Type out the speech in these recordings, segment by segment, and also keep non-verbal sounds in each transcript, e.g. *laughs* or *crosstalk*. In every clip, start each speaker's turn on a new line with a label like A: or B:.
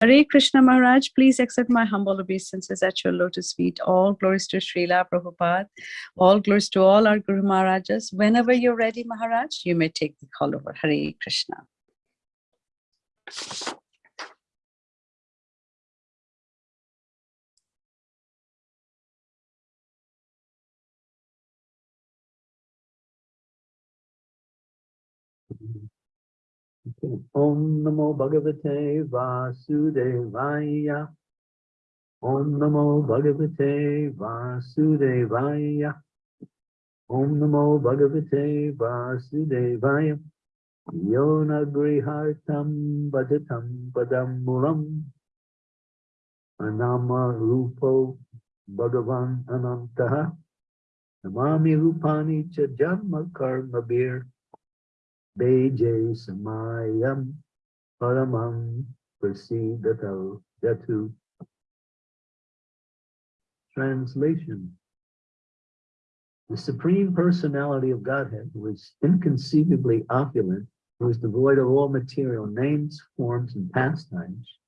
A: Hare Krishna Maharaj, please accept my humble obeisances at your lotus feet. All glories to Srila Prabhupada. All glories to all our Guru Maharajas. Whenever you're ready, Maharaj, you may take the call over. Hare Krishna.
B: Om Namo Bhagavate Vasudevaya. Om Namo Bhagavate Vasudevaya. Om Namo Bhagavate Vasudevaya. Yona Grihartam Bhajatam Padam Mulam. Anama Rupo Bhagavan Anantaha. Namami Rupani Cha Janma Karma Bir. Beje Samayam Paramam Prasidatav Yatu. Translation The Supreme Personality of Godhead, is inconceivably opulent, who is devoid of all material names, forms, and pastimes,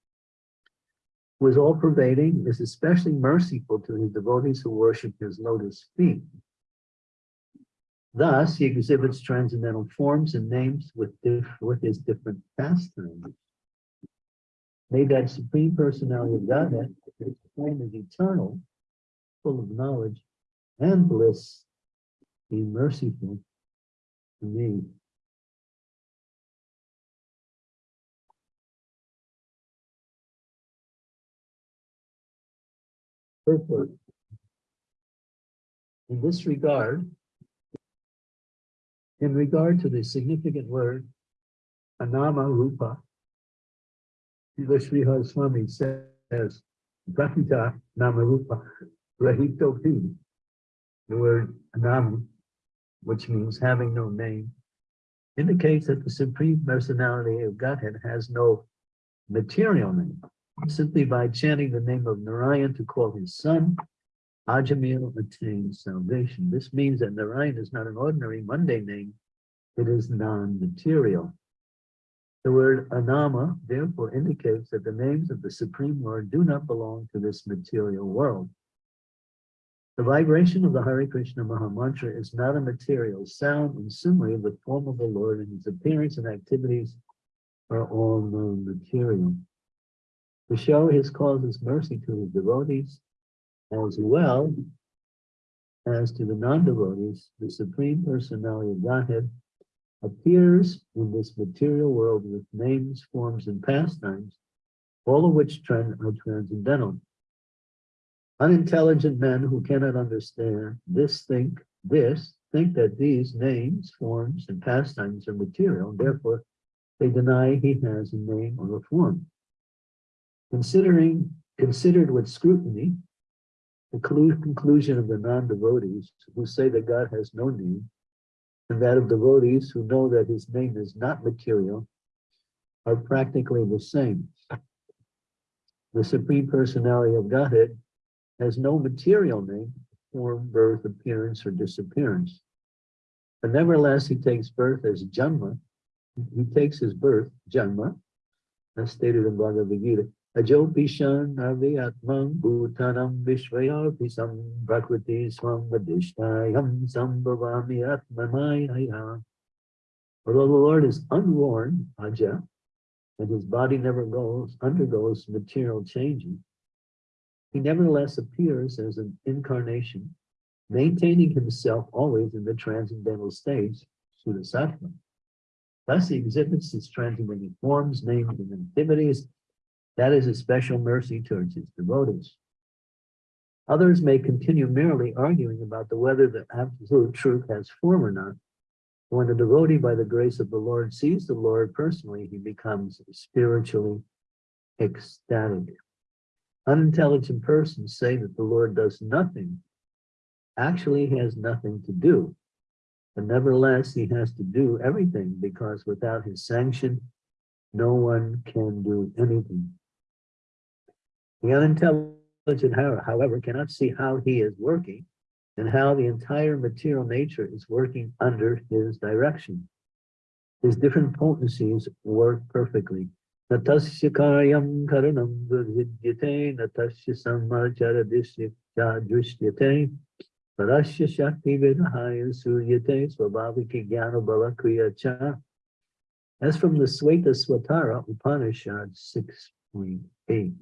B: is all pervading, is especially merciful to his devotees who worship his lotus feet. Thus, he exhibits transcendental forms and names with, with his different pastimes. May that supreme personality of Godhead, which form is eternal, full of knowledge and bliss, be merciful to me. Purport. In this regard, in regard to the significant word anama rupa, Srila Sridhar Swami says, Prakita nama rupa rahito pi. The word anama, which means having no name, indicates that the supreme personality of Godhead has no material name. Simply by chanting the name of Narayan to call his son, Ajamil attains salvation. This means that Narayan is not an ordinary mundane name, it is non-material. The word Anama therefore indicates that the names of the Supreme Lord do not belong to this material world. The vibration of the Hare Krishna Maha Mantra is not a material sound, and similarly the form of the Lord and his appearance and activities are all non-material. To show his causes mercy to his devotees, as well as to the non-devotees, the Supreme Personality of Godhead appears in this material world with names, forms, and pastimes, all of which trend are transcendental. Unintelligent men who cannot understand this think this think that these names, forms, and pastimes are material, and therefore they deny he has a name or a form. Considering considered with scrutiny, the conclusion of the non-devotees who say that God has no name, and that of devotees who know that his name is not material, are practically the same. The Supreme Personality of Godhead has no material name, form, birth, appearance, or disappearance. But nevertheless, he takes birth as Janma. He takes his birth, Janma, as stated in Bhagavad Gita, Ajopishan avyatmam bhutanam vishvayapisam prakriti swam vadishtayam sambhavami atmanaya. Although the Lord is unworn, Aja, and his body never goes, undergoes material changing, he nevertheless appears as an incarnation, maintaining himself always in the transcendental stage, Sudasattva. Thus he exhibits his transcendental forms, names, and activities that is a special mercy towards his devotees. Others may continue merely arguing about the whether the absolute truth has form or not. When a devotee, by the grace of the Lord, sees the Lord personally, he becomes spiritually ecstatic. Unintelligent persons say that the Lord does nothing. Actually, he has nothing to do. But nevertheless, he has to do everything because without his sanction, no one can do anything. The unintelligent, however, cannot see how he is working and how the entire material nature is working under his direction. His different potencies work perfectly. Natasya karyam karanam vidyate, natasya samachara drishyate, parasya shakti vidahaya suryate, swabhaviki jnana bala kriya cha. As from the Svetasvatara Upanishad six point eight.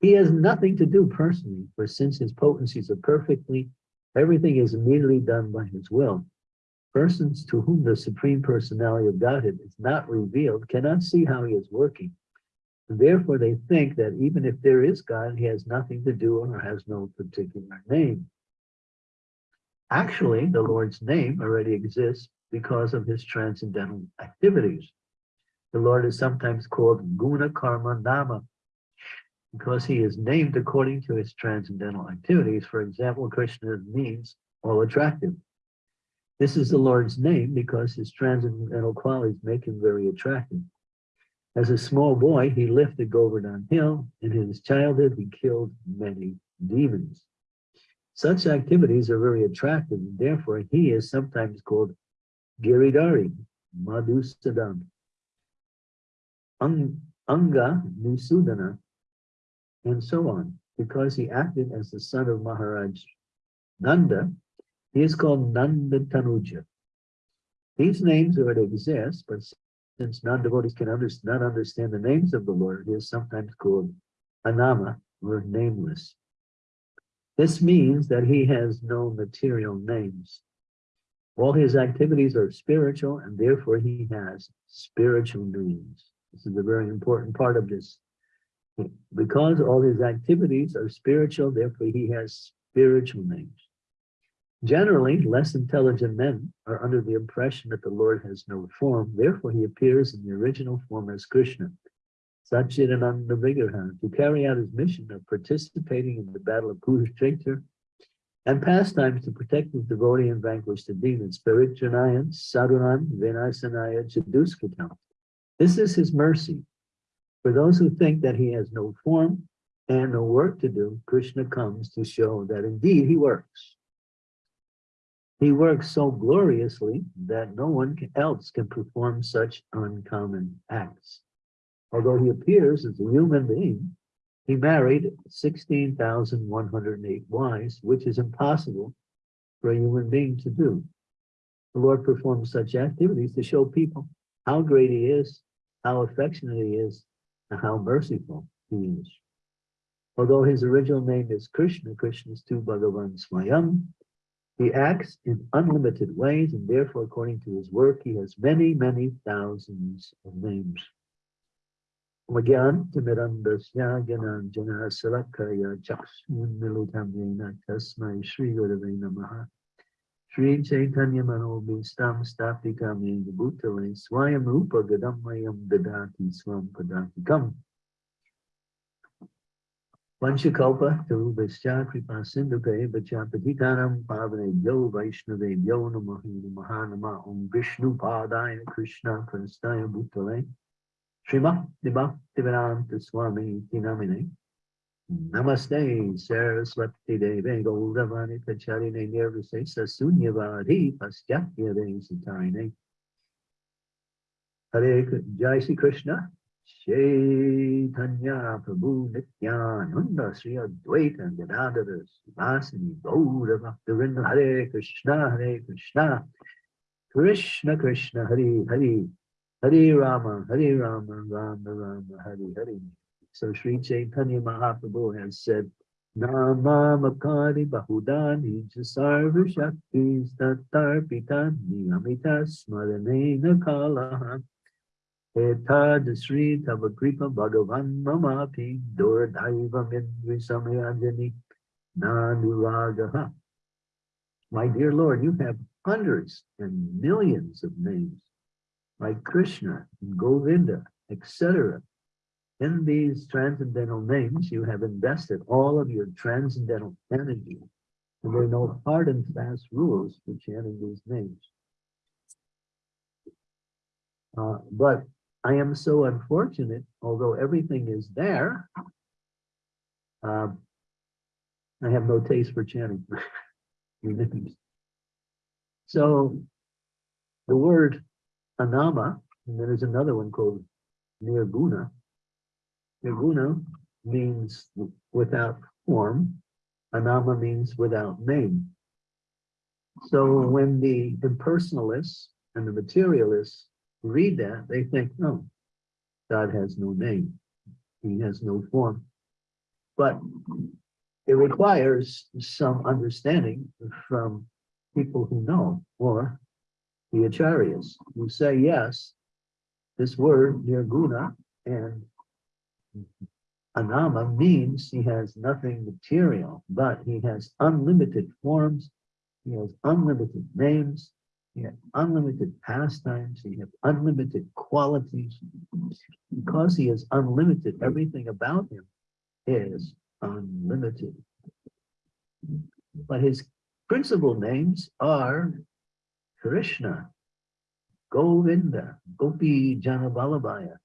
B: He has nothing to do personally, for since his potencies are perfectly, everything is immediately done by his will. Persons to whom the Supreme Personality of Godhead is not revealed cannot see how he is working. And therefore, they think that even if there is God, he has nothing to do or has no particular name. Actually, the Lord's name already exists because of his transcendental activities. The Lord is sometimes called Guna Karma Nama because he is named according to his transcendental activities. For example, Krishna means all attractive. This is the Lord's name because his transcendental qualities make him very attractive. As a small boy, he lifted Govardhan Hill. And in his childhood, he killed many demons. Such activities are very attractive, and therefore he is sometimes called Giridhari, Madhusudan, Ang, Anga Nusudana, and so on. Because he acted as the son of Maharaj Nanda, he is called Nanda Tanuja. These names already exist, but since non-devotees can under, not understand the names of the Lord, he is sometimes called Anama, or nameless. This means that he has no material names. All his activities are spiritual, and therefore he has spiritual names. This is a very important part of this. Because all his activities are spiritual, therefore he has spiritual names. Generally, less intelligent men are under the impression that the Lord has no form, therefore he appears in the original form as Krishna, Satchidananda Vigraha, to carry out his mission of participating in the battle of Kurukshetra and pastimes to protect his devotee and vanquish the demons, Spiritranayan, Sadhunan, Vinasanaya, Chaduskatam. This is his mercy. For those who think that he has no form and no work to do, Krishna comes to show that indeed he works. He works so gloriously that no one else can perform such uncommon acts. Although he appears as a human being, he married 16,108 wives, which is impossible for a human being to do. The Lord performs such activities to show people how great he is, how affectionate he is, and how merciful he is. Although his original name is Krishna, Krishna is Tu Bhagavan Swayam, he acts in unlimited ways, and therefore, according to his work, he has many, many thousands of names. Magyan Shri Chaitanya Manobhistam Stapikam Bhutale Swayam Rupa Gadamayam Dadati Swam Padatikam Vanchakalpa Tarubhascha Kripa Sindhuke Vachapatikanam Pavane Yo Vaishnave Yo Namahi Mahanama Om Vishnu Padaya Krishna Prastaya Bhutale Srimad Bhaktivedanta Swami Tinamine Namaste Saraswati Deve Goldavani Pacharine Nirvise Sasunyavadi Pastyatya Desatine Hare Jai Shri Krishna. Chaitanya Prabhu Nityananda Sri Advaita Gadadara Sivasani Gaura Bhaktivinoda Hare Krishna Hare Krishna. Krishna Krishna Hare Hare. Hare Rama Hare Rama Rama Rama Hare Hare So Sri Chaitanya Mahaprabhu has said Nama Makari Bahudani Sarva Shaktis Tatarpitani Amita Smaranena Kalaha Etad Sri Tavakripa Bhagavan Mamapi Dordaiva Mindri Samayajani Nanuragaha. My dear Lord, you have hundreds and millions of names like Krishna and Govinda, etc. In these transcendental names, you have invested all of your transcendental energy, and there are no hard and fast rules for chanting these names. Uh, but I am so unfortunate, although everything is there, um, I have no taste for chanting your names. *laughs* So the word Anama, and then there's another one called nirguna. Nirguna means without form. Anama means without name. So when the impersonalists and the materialists read that, they think, no, God has no name. He has no form. But it requires some understanding from people who know, or the acharyas, who say, yes, this word nirguna and anama means he has nothing material, but he has unlimited forms, he has unlimited names, he has unlimited pastimes, he has unlimited qualities. Because he is unlimited, everything about him is unlimited. But his principal names are Krishna, Govinda, Gopi Janabalabhaya,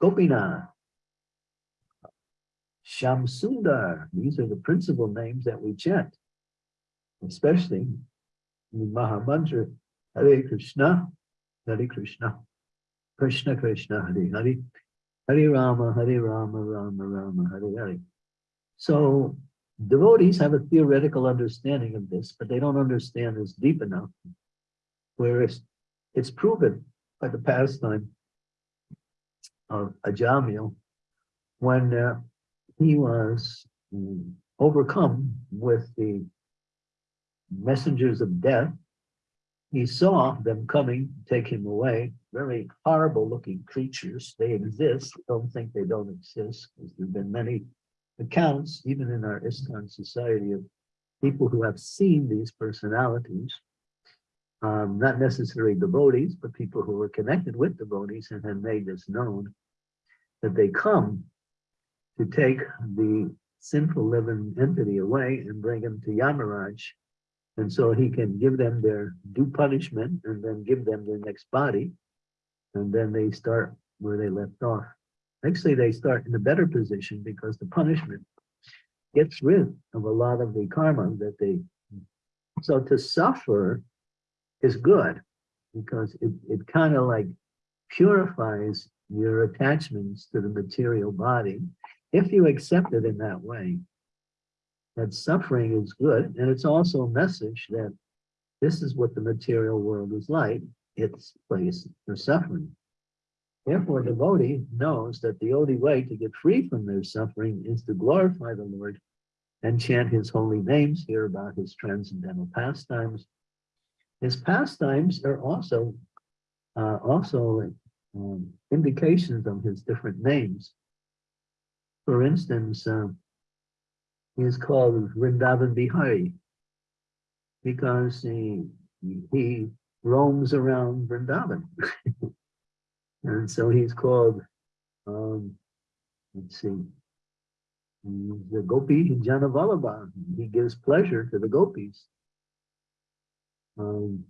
B: Gopinath, Shyamsundar. These are the principal names that we chant, especially in Mahamantra, Hare Krishna, Hare Krishna, Krishna Krishna, Hare Hare, Hare Rama, Hare Rama, Rama Rama, Hare Hare. So devotees have a theoretical understanding of this, but they don't understand this deep enough. Whereas it's proven by the pastime of Ajamil when uh, he was overcome with the messengers of death. He saw them coming, take him away, very horrible looking creatures. They exist, don't think they don't exist, because there've been many accounts, even in our ISKCON society, of people who have seen these personalities um, not necessarily devotees, but people who were connected with devotees and had made this known, that they come to take the sinful living entity away and bring him to Yamaraj. And so he can give them their due punishment and then give them their next body. And then they start where they left off. Actually, they start in a better position because the punishment gets rid of a lot of the karma that they, so to suffer is good because it, it kind of like purifies your attachments to the material body if you accept it in that way. That suffering is good, and it's also a message that this is what the material world is like. It's place for suffering. Therefore, the devotee knows that the only way to get free from their suffering is to glorify the Lord and chant his holy names, hear about his transcendental pastimes, his pastimes are also uh, also um, indications of his different names. For instance, uh, he is called Vrindavan Bihari because he, he roams around Vrindavan. *laughs* and so he's called, um, let's see, the Gopi Janavalabha. He gives pleasure to the gopis. Um,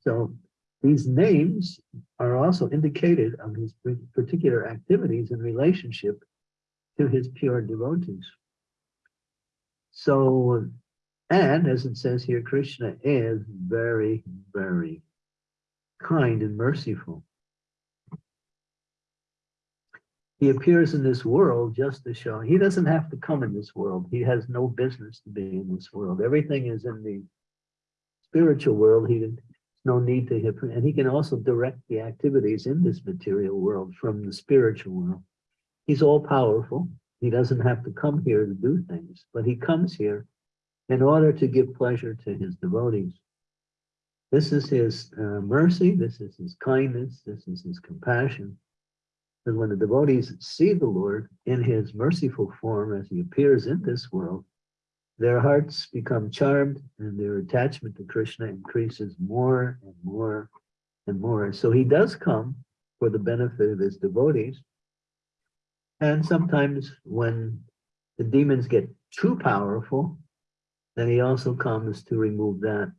B: so these names are also indicated of his particular activities in relationship to his pure devotees. So, and as it says here, Krishna is very, very kind and merciful. He appears in this world just to show he doesn't have to come in this world. He has no business to be in this world. Everything is in the spiritual world, he there's no need to and he can also direct the activities in this material world from the spiritual world. He's all powerful. He doesn't have to come here to do things, but he comes here in order to give pleasure to his devotees. This is his uh, mercy, this is his kindness, this is his compassion. And when the devotees see the Lord in his merciful form as he appears in this world, their hearts become charmed and their attachment to Krishna increases more and more and more. So he does come for the benefit of his devotees. And sometimes when the demons get too powerful, then he also comes to remove that.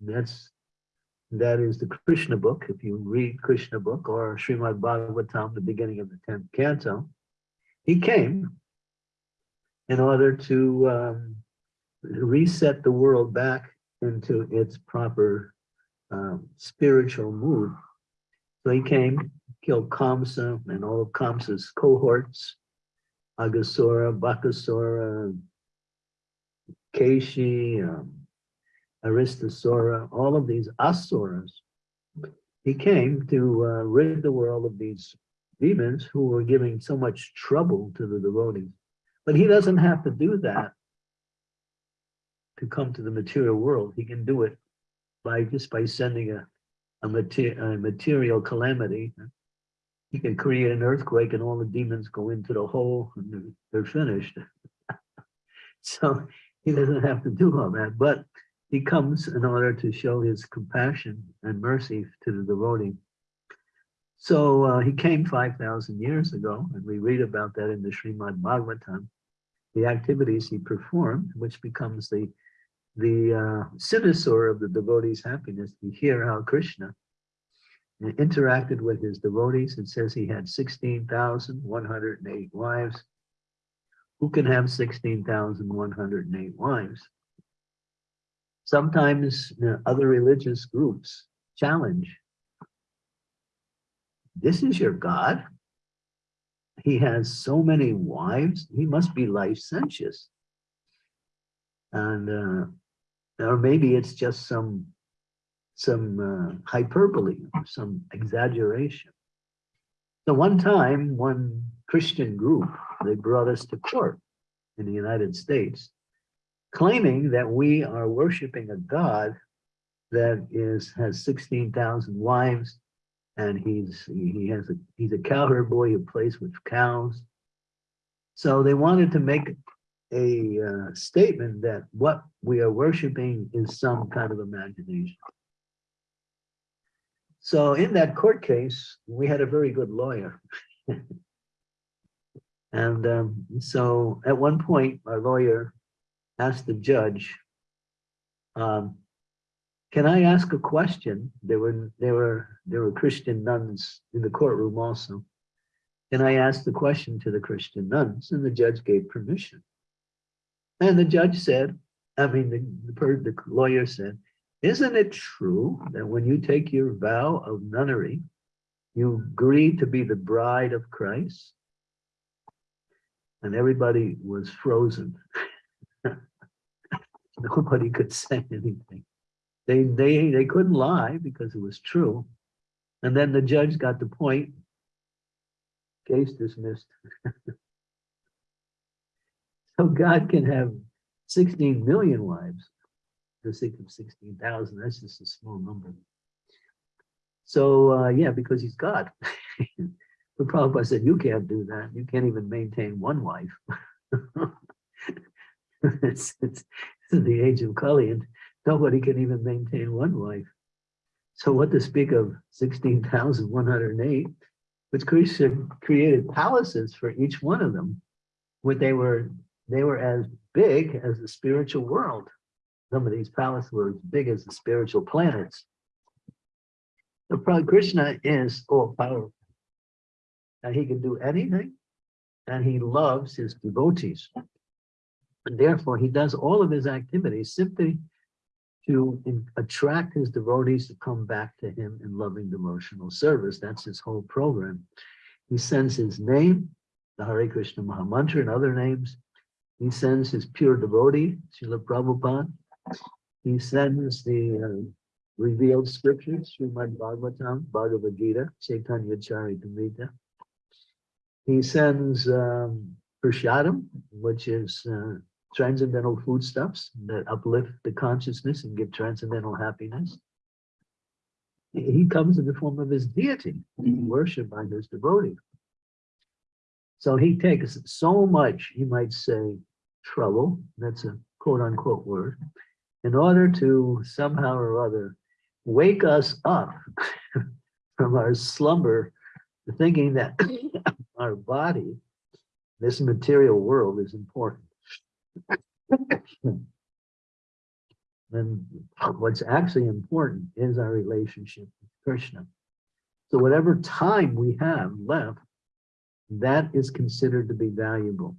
B: that's that is the Krishna book. If you read Krishna book or Srimad Bhagavatam, the beginning of the 10th canto, he came in order to um, reset the world back into its proper um, spiritual mood. So he came killed Kamsa and all of Kamsa's cohorts, Agasura, Bakasura, Keshi, um, Aristasura, all of these asuras. He came to uh, rid the world of these demons who were giving so much trouble to the devotees. But he doesn't have to do that to come to the material world. He can do it by just by sending a, a, mater a material calamity. He can create an earthquake and all the demons go into the hole and they're- finished. *laughs* So he doesn't have to do all that, but he comes in order to show his compassion and mercy to the devotee. So uh, he came 5,000 years ago, and we read about that in the Srimad Bhagavatam, the activities he performed, which becomes the, the uh, cynosure of the devotee's happiness. We hear how Krishna interacted with his devotees. and says he had 16,108 wives. Who can have 16,108 wives? Sometimes you know, other religious groups challenge. This is your God. He has so many wives. He must be licentious. And, uh, or maybe it's just some, some uh, hyperbole, some exaggeration. So one time, one Christian group, they brought us to court in the United States, claiming that we are worshiping a God that is, has 16,000 wives, and he's, he has a, he's a cowherd boy who plays with cows. So they wanted to make a uh, statement that what we are worshiping is some kind of imagination. So in that court case, we had a very good lawyer. *laughs* and um, so at one point, our lawyer asked the judge, um, can I ask a question? There were, there were, there were Christian nuns in the courtroom also. And I asked the question to the Christian nuns? And the judge gave permission. And the judge said, I mean, the, the, the lawyer said, isn't it true that when you take your vow of nunnery, you agree to be the bride of Christ? And everybody was frozen. *laughs* Nobody could say anything. They, they, they couldn't lie because it was true. And then the judge got the point. Case dismissed. *laughs* So God can have 16 million wives. The sake of 16,000, that's just a small number. So, uh, yeah, because he's God. But Prabhupada said, you can't do that. You can't even maintain one wife. *laughs* It's, it's, it's the age of Kali and nobody can even maintain one wife. So what to speak of 16,108, which Krishna created palaces for each one of them, where they were, they were as big as the spiritual world. Some of these palaces were as big as the spiritual planets. The Prabhupada Krishna is all powerful. And he can do anything, and he loves his devotees. And therefore, he does all of his activities simply to in- attract his devotees to come back to him in loving devotional service. That's his whole program. He sends his name, the Hare Krishna Mahamantra and other names. He sends his pure devotee, Srila Prabhupada. He sends the uh, revealed scriptures, Srimad Bhagavatam, Bhagavad Gita, Chaitanya Charitamrita. He sends um, Prashadam, which is uh, transcendental foodstuffs that uplift the consciousness and give transcendental happiness. He he comes in the form of his deity, worshipped by his devotee. So he takes so much, you might say, trouble, that's a quote unquote word, in order to somehow or other wake us up *laughs* from our slumber, thinking that *coughs* our body, this material world is important. *coughs* And what's actually important is our relationship with Krishna. So whatever time we have left, that is considered to be valuable.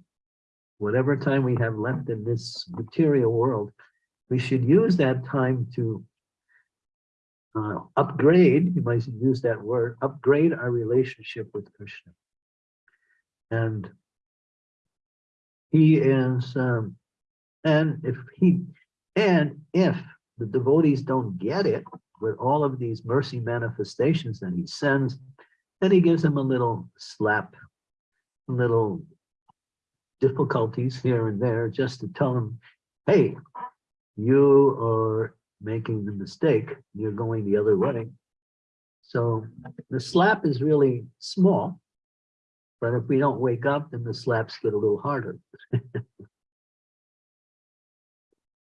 B: Whatever time we have left in this material world, we should use that time to uh, upgrade, you might use that word, upgrade our relationship with Krishna. And he is, um, and if he, and if the devotees don't get it with all of these mercy manifestations that he sends, then he gives them a little slap, little difficulties here and there, just to tell them, hey, you are making the mistake, you're going the other way. So the slap is really small, but if we don't wake up, then the slaps get a little harder. *laughs*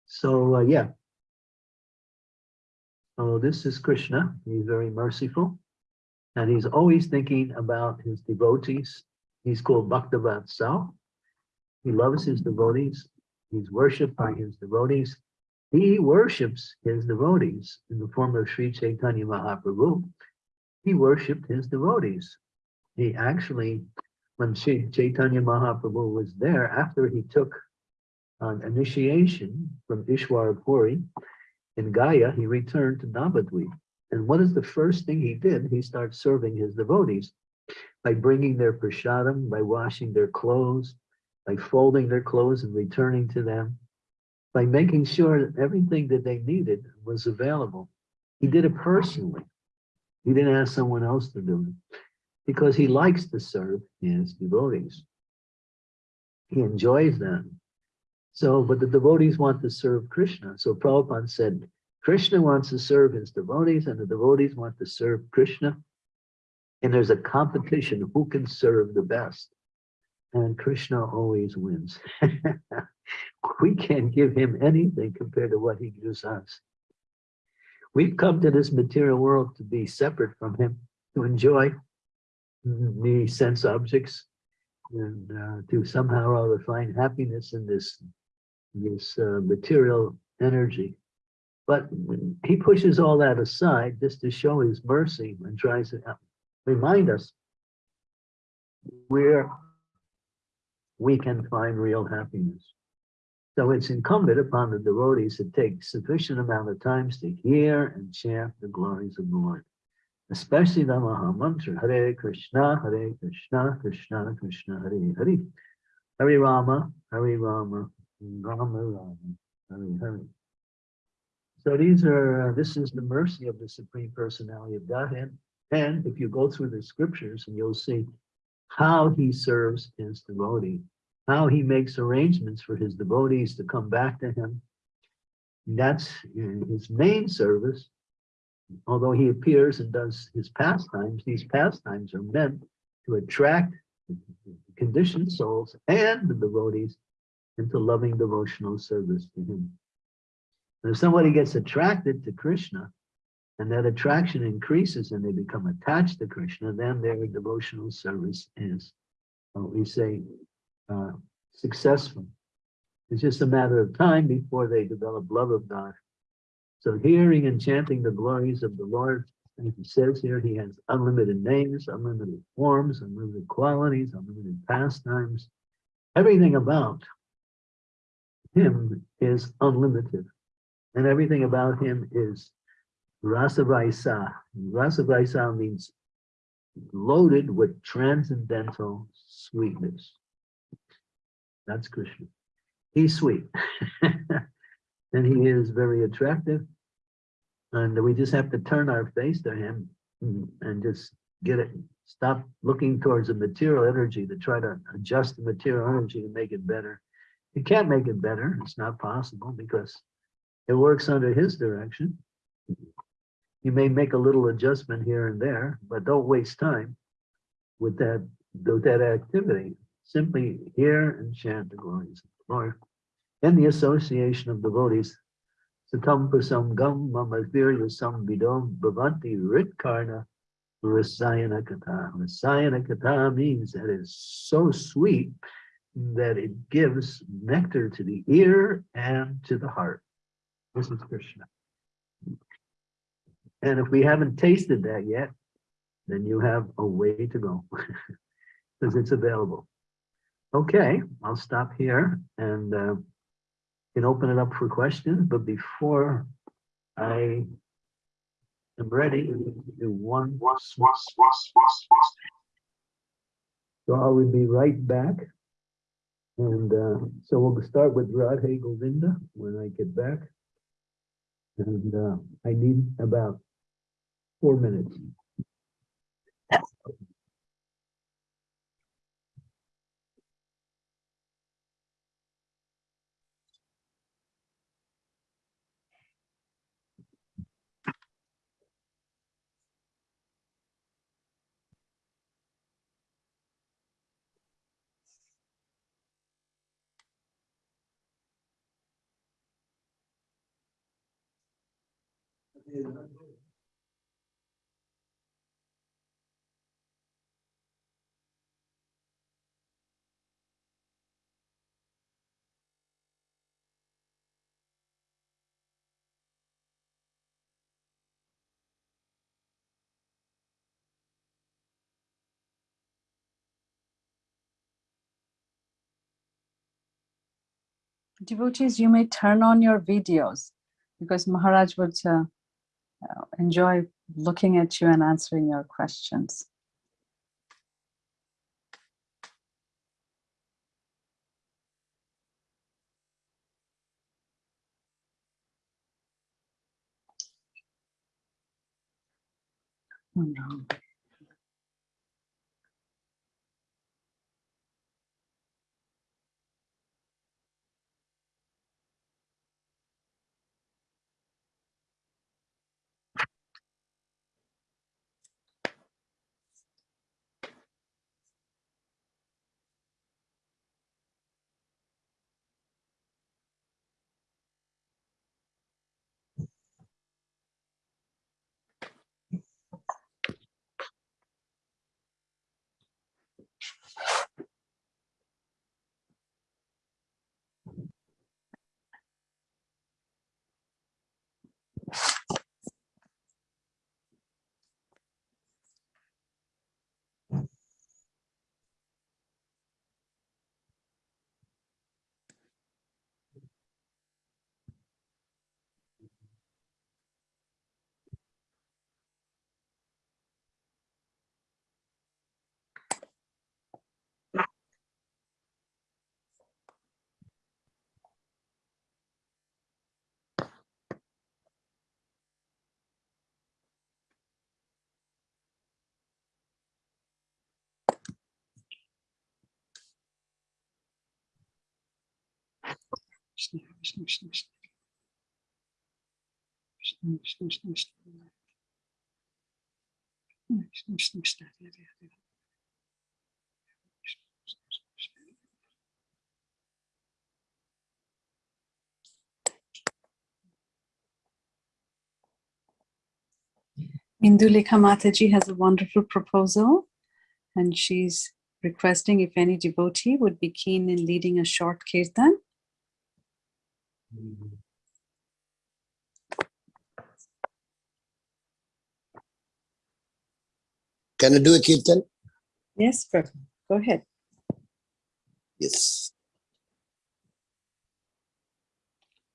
B: So, uh, yeah. So this is Krishna. He's very merciful. And he's always thinking about his devotees. He's called Bhaktavat He loves his devotees. He's worshipped by his devotees. He worships his devotees in the form of Sri Chaitanya Mahaprabhu. He worshipped his devotees. He actually, when Sri Chaitanya Mahaprabhu was there, after he took an initiation from Ishwara Puri in Gaya, he returned to Navadvip. And what is the first thing he did? He starts serving his devotees by bringing their prasadam, by washing their clothes, by folding their clothes and returning to them, by making sure that everything that they needed was available. He did it personally. He didn't ask someone else to do it because he likes to serve his devotees. He enjoys them. So, but the devotees want to serve Krishna. So Prabhupada said, Krishna wants to serve his devotees and the devotees want to serve Krishna. And there's a competition, who can serve the best? And Krishna always wins. *laughs* *laughs* we can't give him anything compared to what he gives us. We've come to this material world to be separate from him, to enjoy the sense objects, and uh, to somehow or other find happiness in this this uh, material energy. But he pushes all that aside just to show his mercy and tries to remind us where we can find real happiness. So it's incumbent upon the devotees to take sufficient amount of times to hear and chant the glories of the Lord, especially the Maha Mantra, Hare Krishna, Hare Krishna, Krishna Krishna, Hare Hare, Hare Rama, Hare Rama, Rama Rama, Hare Hare. so these are, uh, this is the mercy of the Supreme Personality of Godhead. And if you go through the scriptures and you'll see how he serves his devotee, how he makes arrangements for his devotees to come back to him. That's his main service. Although he appears and does his pastimes, these pastimes are meant to attract conditioned souls and the devotees into loving devotional service to him. And if somebody gets attracted to Krishna, and that attraction increases and they become attached to Krishna, then their devotional service is, what we say, uh, successful. It's just a matter of time before they develop love of God. So hearing and chanting the glories of the Lord, as he says here, he has unlimited names, unlimited forms, unlimited qualities, unlimited pastimes, everything about him is unlimited. And everything about him is Rasavaisa. Rasavaisa means loaded with transcendental sweetness. That's Krishna. He's sweet. *laughs* and he is very attractive. And we just have to turn our face to him and just get it, stop looking towards the material energy to try to adjust the material energy to make it better you can't make it better. It's not possible because it works under his direction. You may make a little adjustment here and there, but don't waste time with that, with that activity. Simply hear and chant the glories of the Lord. In the association of devotees, Satam Prasangam Mamavirya Sambidom Bhavanti Ritkarna Rasayana Kata. Rasayana katha means that it's so sweet that it gives nectar to the ear and to the heart. This is Krishna. And if we haven't tasted that yet, then you have a way to go *laughs* because it's available. Okay, I'll stop here and uh, can open it up for questions. But before I I'm ready. One. So I will be right back. And uh, so we'll start with Radhe Govinda when I get back. And uh, I need about four minutes.
A: Devotees, you may turn on your videos because Maharaj would uh, Uh, enjoy looking at you and answering your questions. Oh, no. Indulekha Mataji has a wonderful proposal and she's requesting if any devotee would be keen in leading a short kirtan.
C: Can I do a kirtan?
A: Yes, Prabhu, go ahead.
C: Yes.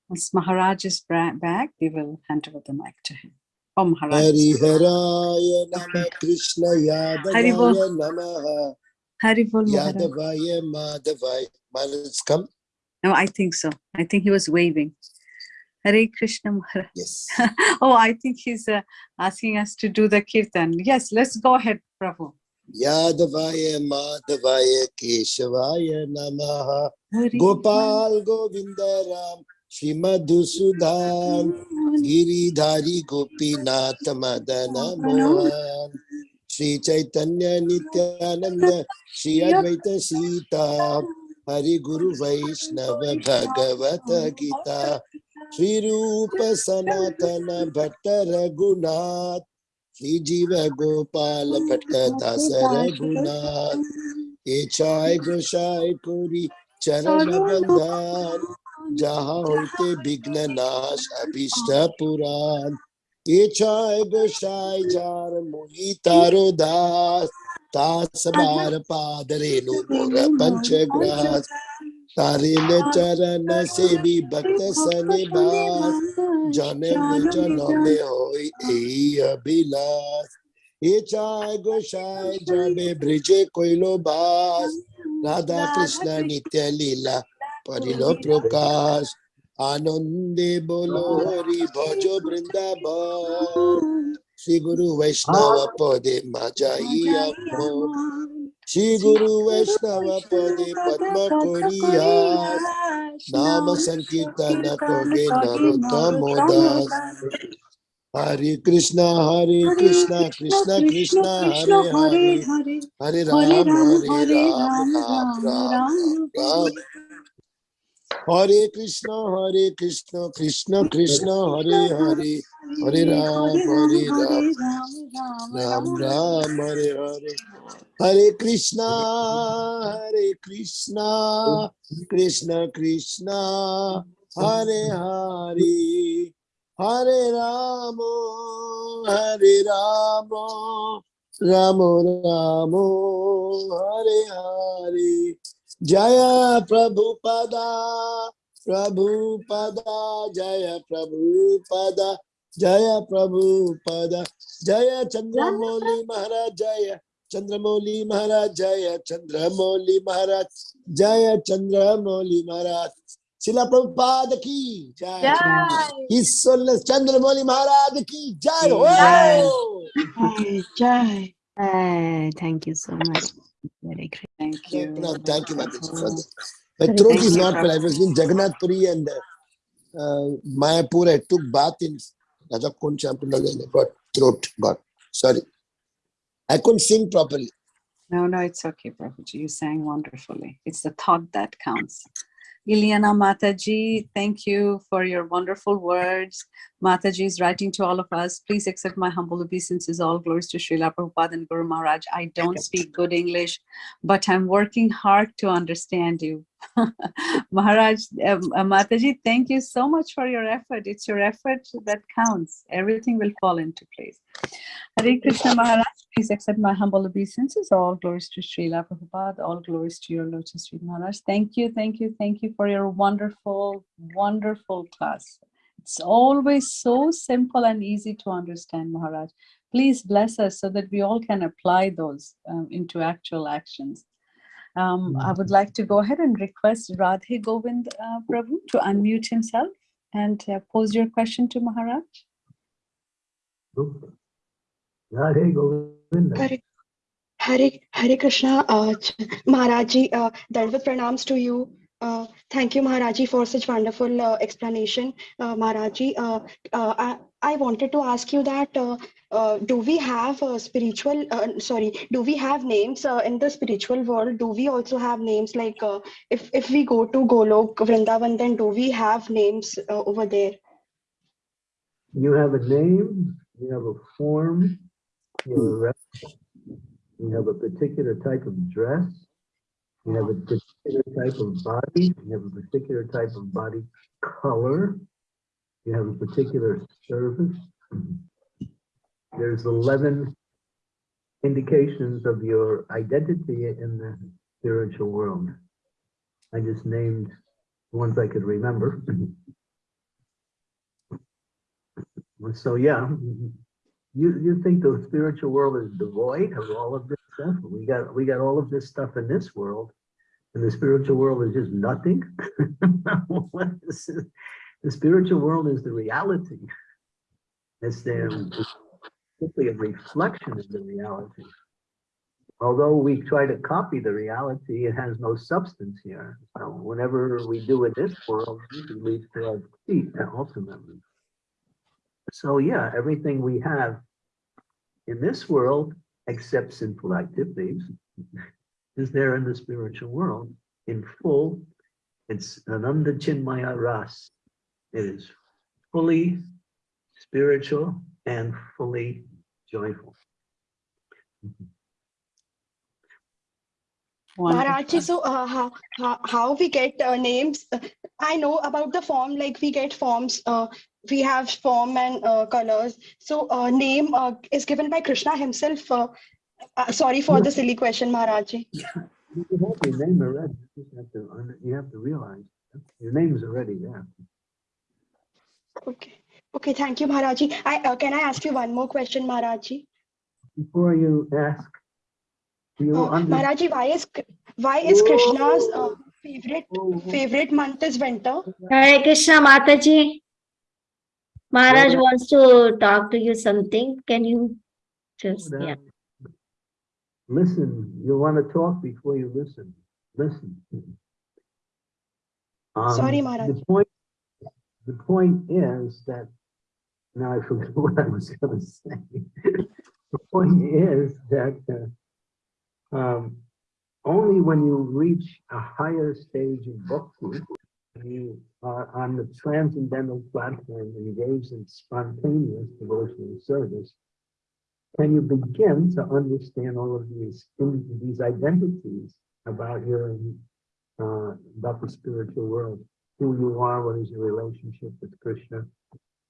A: Once Maharaj is back, we will hand over the mic to him. Oh, Maharaj.
C: Hariharaya Nama Krishna. Yadavaya Namaha
A: Hari Bol Maharaj.
C: Yadavaya Madhavaya. Maharaj come?
A: No, I think so. I think he was waving. Hare Krishna Maharaj.
C: Yes. *laughs*
A: Oh, I think he's uh, asking us to do the kirtan. Yes, let's go ahead, Prabhu.
C: Yadavaya Madhavaya Keshavaya Namaha Gopal Govinda Ram Shimadhusudan Giridhari Gopinath Madana Mohan Sri Chaitanya Nityananda Sri Advaita Sita Hari गुरु वैष्णव भगवत गीता श्री रूप सनातन भट्ट रघुनाथ, श्री जीव गोपाल भट्ट दास रघुनाथ, ये छाय गोसाय पूरी चरण बंधान, जहाँ होते विघ्न नाश अभिष्ट पुराण, ये चाय गोसाई जार मुहि तारो दास तासबार पादरेनु मोर पंचग्रास, तारिल चरण से भी भक्त सनिवास, जन्म जन्म होई एई अभिलाष। ये चाय गोसाई जमे ब्रिजे कोइलो बास, राधा कृष्ण नित्य लीला परिलो प्रकाश। आनंदे बोलो हरि भजो वृंदावन। श्री गुरु वैष्णव पदे मजाइया श्री गुरु वैष्णव पदे पद्म नाम संकीर्तन कोगे नरोत्तम दास हरे कृष्णा हरे कृष्णा कृष्णा कृष्णा हरे हरे हरे राम हरे राम राम राम राम हरे कृष्णा हरे कृष्णा कृष्णा कृष्णा हरे हरे हरे राम हरे राम राम राम हरे हरे। हरे कृष्णा हरे कृष्णा। कृष्ण कृष्णा हरे हरे हरे राम हरे राम राम राम हरे हरे। जय प्रभुपदा प्रभुपदा जय प्रभुपदा जय प्रभु पद। जय चंद्रमौली महाराज जय चंद्रमौली महाराज जय चंद्रमौली महाराज जय चंद्रमौली
D: महाराज। शिला प्रभु पाद की जय। चंद्रमौली महाराज की
A: जय हो।
C: Thank you so much thank you thank you
D: Petrov
C: is not, Rajakund Champanagar I got throat got. Sorry. I couldn't sing properly.
A: No, no, it's okay, Prabhuji. You sang wonderfully. It's the thought that counts. Ilyana Mataji, thank you for your wonderful words. Mataji is writing to all of us. Please accept my humble obeisances. All glories to Srila Prabhupada and Guru Maharaj. I don't speak good English, but I'm working hard to understand you. *laughs* Maharaj, um, uh, Mataji, thank you so much for your effort. It's your effort that counts. Everything will fall into place. Hare Krishna Maharaj, please accept my humble obeisances. All glories to Srila Prabhupada, all glories to your lotus feet Maharaj. Thank you, thank you, thank you for your wonderful, wonderful class. It's always so simple and easy to understand, Maharaj. Please bless us so that we all can apply those um, into actual actions. Um, I would like to go ahead and request Radhe Govind uh, Prabhu to unmute himself and uh, pose your question to Maharaj.
B: Radhe Govinda.
E: Hare, Hare, Hare Krishna, uh, Maharaji, uh, Dandavat pranams to you. Uh, thank you, Maharaji, for such wonderful uh, explanation. Uh, Maharaji, uh, uh, I, I wanted to ask you that, uh, uh, do we have uh, spiritual, uh, sorry, do we have names uh, in the spiritual world? Do we also have names like, uh, if, if we go to Golok, Vrindavan, then do we have names uh, over there?
B: You have a name, you have a form, you have a you have a particular type of dress, you have a particular type of body, you have a particular type of body color, you have a particular service. There's 11 indications of your identity in the spiritual world. I just named ones I could remember. So, yeah, you, you think the spiritual world is devoid of all of this stuff? We got, we got all of this stuff in this world. And the spiritual world is just nothing? *laughs* The spiritual world is the reality. It's the, simply a reflection of the reality. Although we try to copy the reality, it has no substance here. So whenever we do in this world, it leads to our defeat ultimately. So yeah, everything we have in this world, except sinful activities, *laughs* is there in the spiritual world in full. It's Ananda Chinmaya Ras. It is fully spiritual and fully joyful.
E: Maharaji, so uh, how, how, how we get uh, names? uh, I know about the form, like we get forms, uh, we have form and uh, colors. So uh, name uh, is given by Krishna himself. Uh, uh, sorry for the silly question, Maharaji. *laughs*
B: You have your name already. You have to, you have to realize your name is already there.
E: Okay. Okay, thank you, Maharaji. I, uh, can I ask you one more question, Maharaji?
B: Before you ask, do you
E: Uh,
B: understand?
E: Maharaji, why is, why is Krishna's uh, favorite, favorite month is winter?
F: Hare Krishna Mataji. Maharaj wants to talk to you something. Can you just, yeah.
B: Listen, you want to talk before you listen. Listen. Um,
E: Sorry, Maharaj.
B: The point, the point is that, now I forgot *laughs* what I was gonna say. The point is that, uh, um, only when you reach a higher stage of bhakti, you are on the transcendental platform engaged in spontaneous devotional service, can you begin to understand all of these, these identities about your, uh, about the spiritual world? Who you are, what is your relationship with Krishna?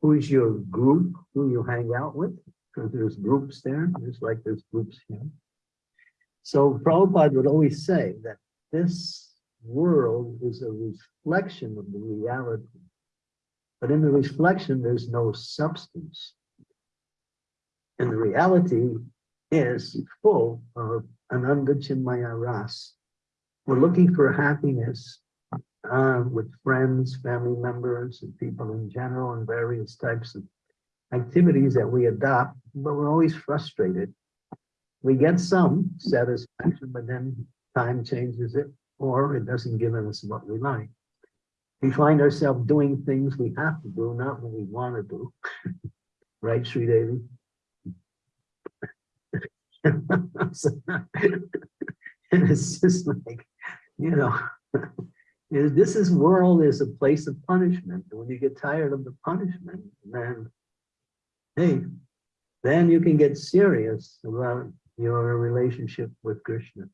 B: Who is your group, who you hang out with? Because there's groups there, just like there's groups here. So Prabhupada would always say that this world is a reflection of the reality. But in the reflection, there's no substance. And the reality is full of ananda chinmaya ras. We're looking for happiness uh, with friends, family members, and people in general, and various types of activities that we adopt, but we're always frustrated. We get some satisfaction, but then time changes it, or it doesn't give us what we like. We find ourselves doing things we have to do, not what we want to do. *laughs* Right, Sri Devi? And *laughs* it's just like, you know, *laughs* is- this is world is a place of punishment. And When you get tired of the punishment, then, hey, then you can get serious about your relationship with Krishna.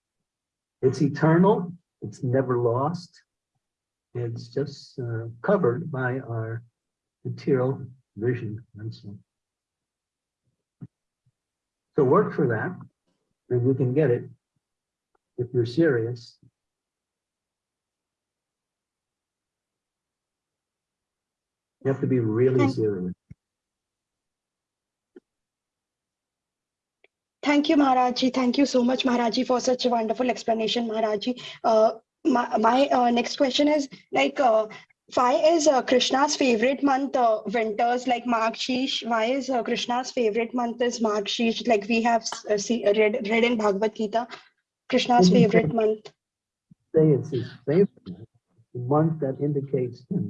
B: It's eternal, it's never lost. It's just uh, covered by our material vision and so. So work for that, and you can get it if you're serious. You have to be really serious.
E: Thank you, Maharaji. Thank you so much, Maharaji, for such a wonderful explanation, Maharaji. Uh, my my uh, next question is like, uh, why is uh, Krishna's favorite month uh, winters like Margshish? Why is uh, Krishna's favorite month is Margshish? Like we have uh, see, read read in Bhagavad Gita, Krishna's
B: Mhm.
E: favorite month.
B: Say it's his favorite, month, that indicates him.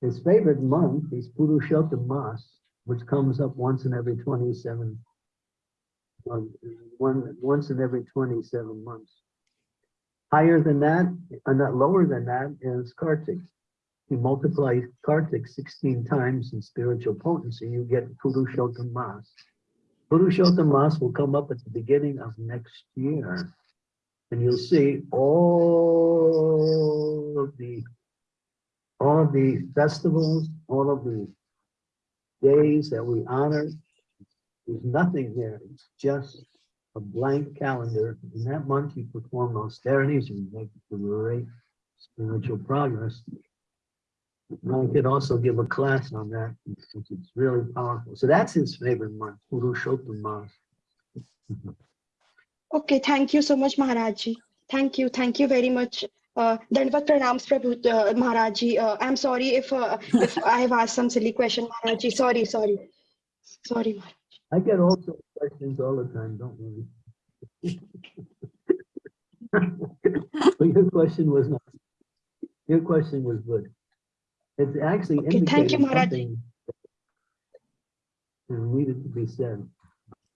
B: His favorite month is Purushottam Mas, which comes up once in every twenty-seven. Um, One, once in every twenty-seven months. Higher than that, and not lower than that is Kartik. You multiply Kartik sixteen times in spiritual potency, you get Purushottam Mas. Mas will come up at the beginning of next year. And you'll see all of the, all of the festivals, all of the days that we honor. There's nothing there. It's just a blank calendar. In that month, you perform austerities and make great spiritual progress. I could also give a class on that, since it's really powerful. So that's his favorite month, Purushottam Mas.
E: Okay, thank you so much, Maharaji. Thank you, thank you very much. Uh, Dandavat pranams, Prabhu, uh, Maharaji. Uh, I'm sorry if uh, if I have asked some silly question, Maharaji. Sorry, sorry, sorry. Maharaj.
B: I get all sorts of questions all the time, don't worry. *laughs* But your question was not, your question was good. It's actually
E: Okay, thank you, Maharaj.
B: something that needed to be said.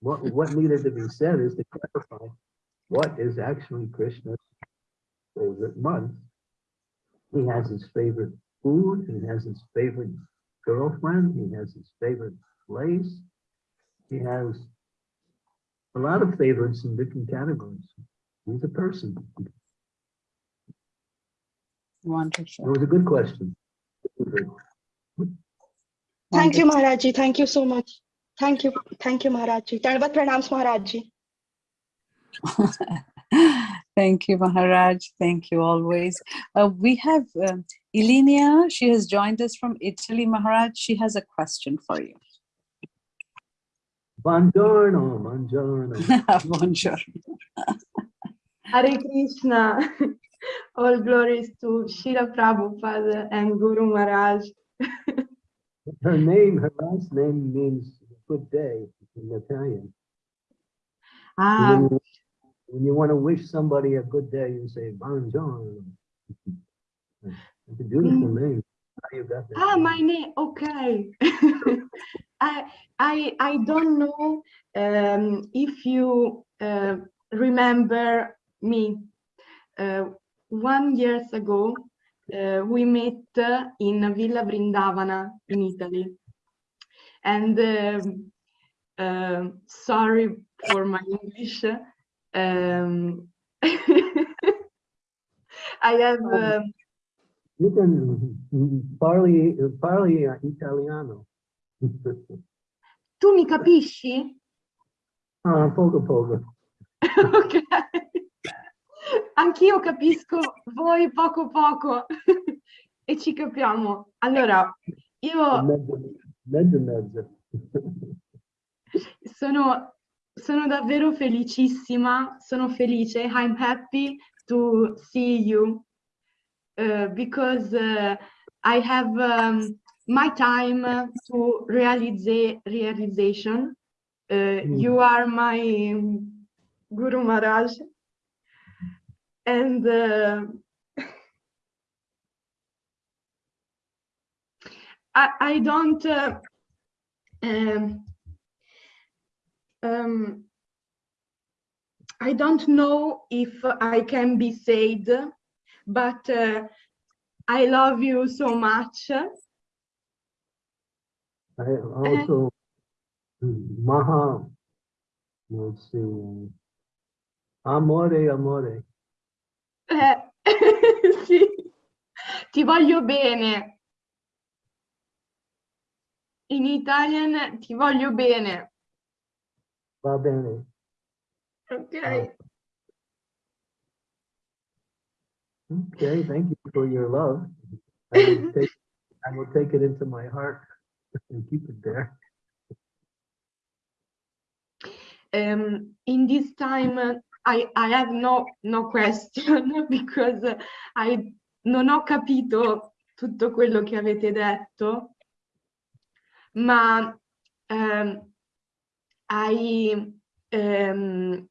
B: What, what needed to be said is to clarify what is actually Krishna's favorite month. He has his favorite food, he has his favorite girlfriend, he has his favorite place. He has a lot of favorites in different categories. He's a person. It
A: Wonderful.
B: was a good question.
E: Thank you, Maharaji. Thank you so much. Thank you, thank you, Maharaji. Dandavat pranams, Maharaji. *laughs*
A: Thank you, Maharaj. Thank you always. Uh, we have um, Elinia. She has joined us from Italy, Maharaj. She has a question for you.
B: Buongiorno, buongiorno. *laughs*
A: Bonjour.
G: Hare Krishna. All glories to Srila Prabhupada and Guru Maharaj.
B: Her name, her last name means good day in Italian.
G: Ah,
B: When you- when you want to wish somebody a good day, you say buongiorno. *laughs* It's a beautiful name. You got
G: ah, my name. Okay. *laughs* I I I don't know um, if you uh, remember me. Uh, one years ago, uh, we met uh, in Villa Vrindavana in Italy, and um, um, sorry for my English. Um, *laughs* I have.
B: Oh.
G: um,
B: You can parli, parli italiano.
G: tu mi capisci?
B: Ah, poco poco. *laughs*
G: ok. Anch'io capisco voi poco poco e ci capiamo. Allora, io
B: Mezzo, mezzo, mezzo.
G: sono, sono davvero felicissima, sono felice. I'm happy to see you because uh, I have um, my time to realize realization. Uh, You are my Guru Maharaj. And uh, I, I don't uh, um, um, I don't know if I can be said, but uh, I love you so much.
B: I also, Maha, let's see, amore, amore.
G: Eh, *laughs* sì, ti voglio bene. In Italian ti voglio bene.
B: Va bene.
G: Ok.
B: Okay, thank you for your love. *laughs* I will take, I will take it into my heart *laughs* and keep it there.
G: um, in this time uh, I, I have no, no question *laughs* because uh, I non ho capito tutto quello che avete detto, ma um, I um,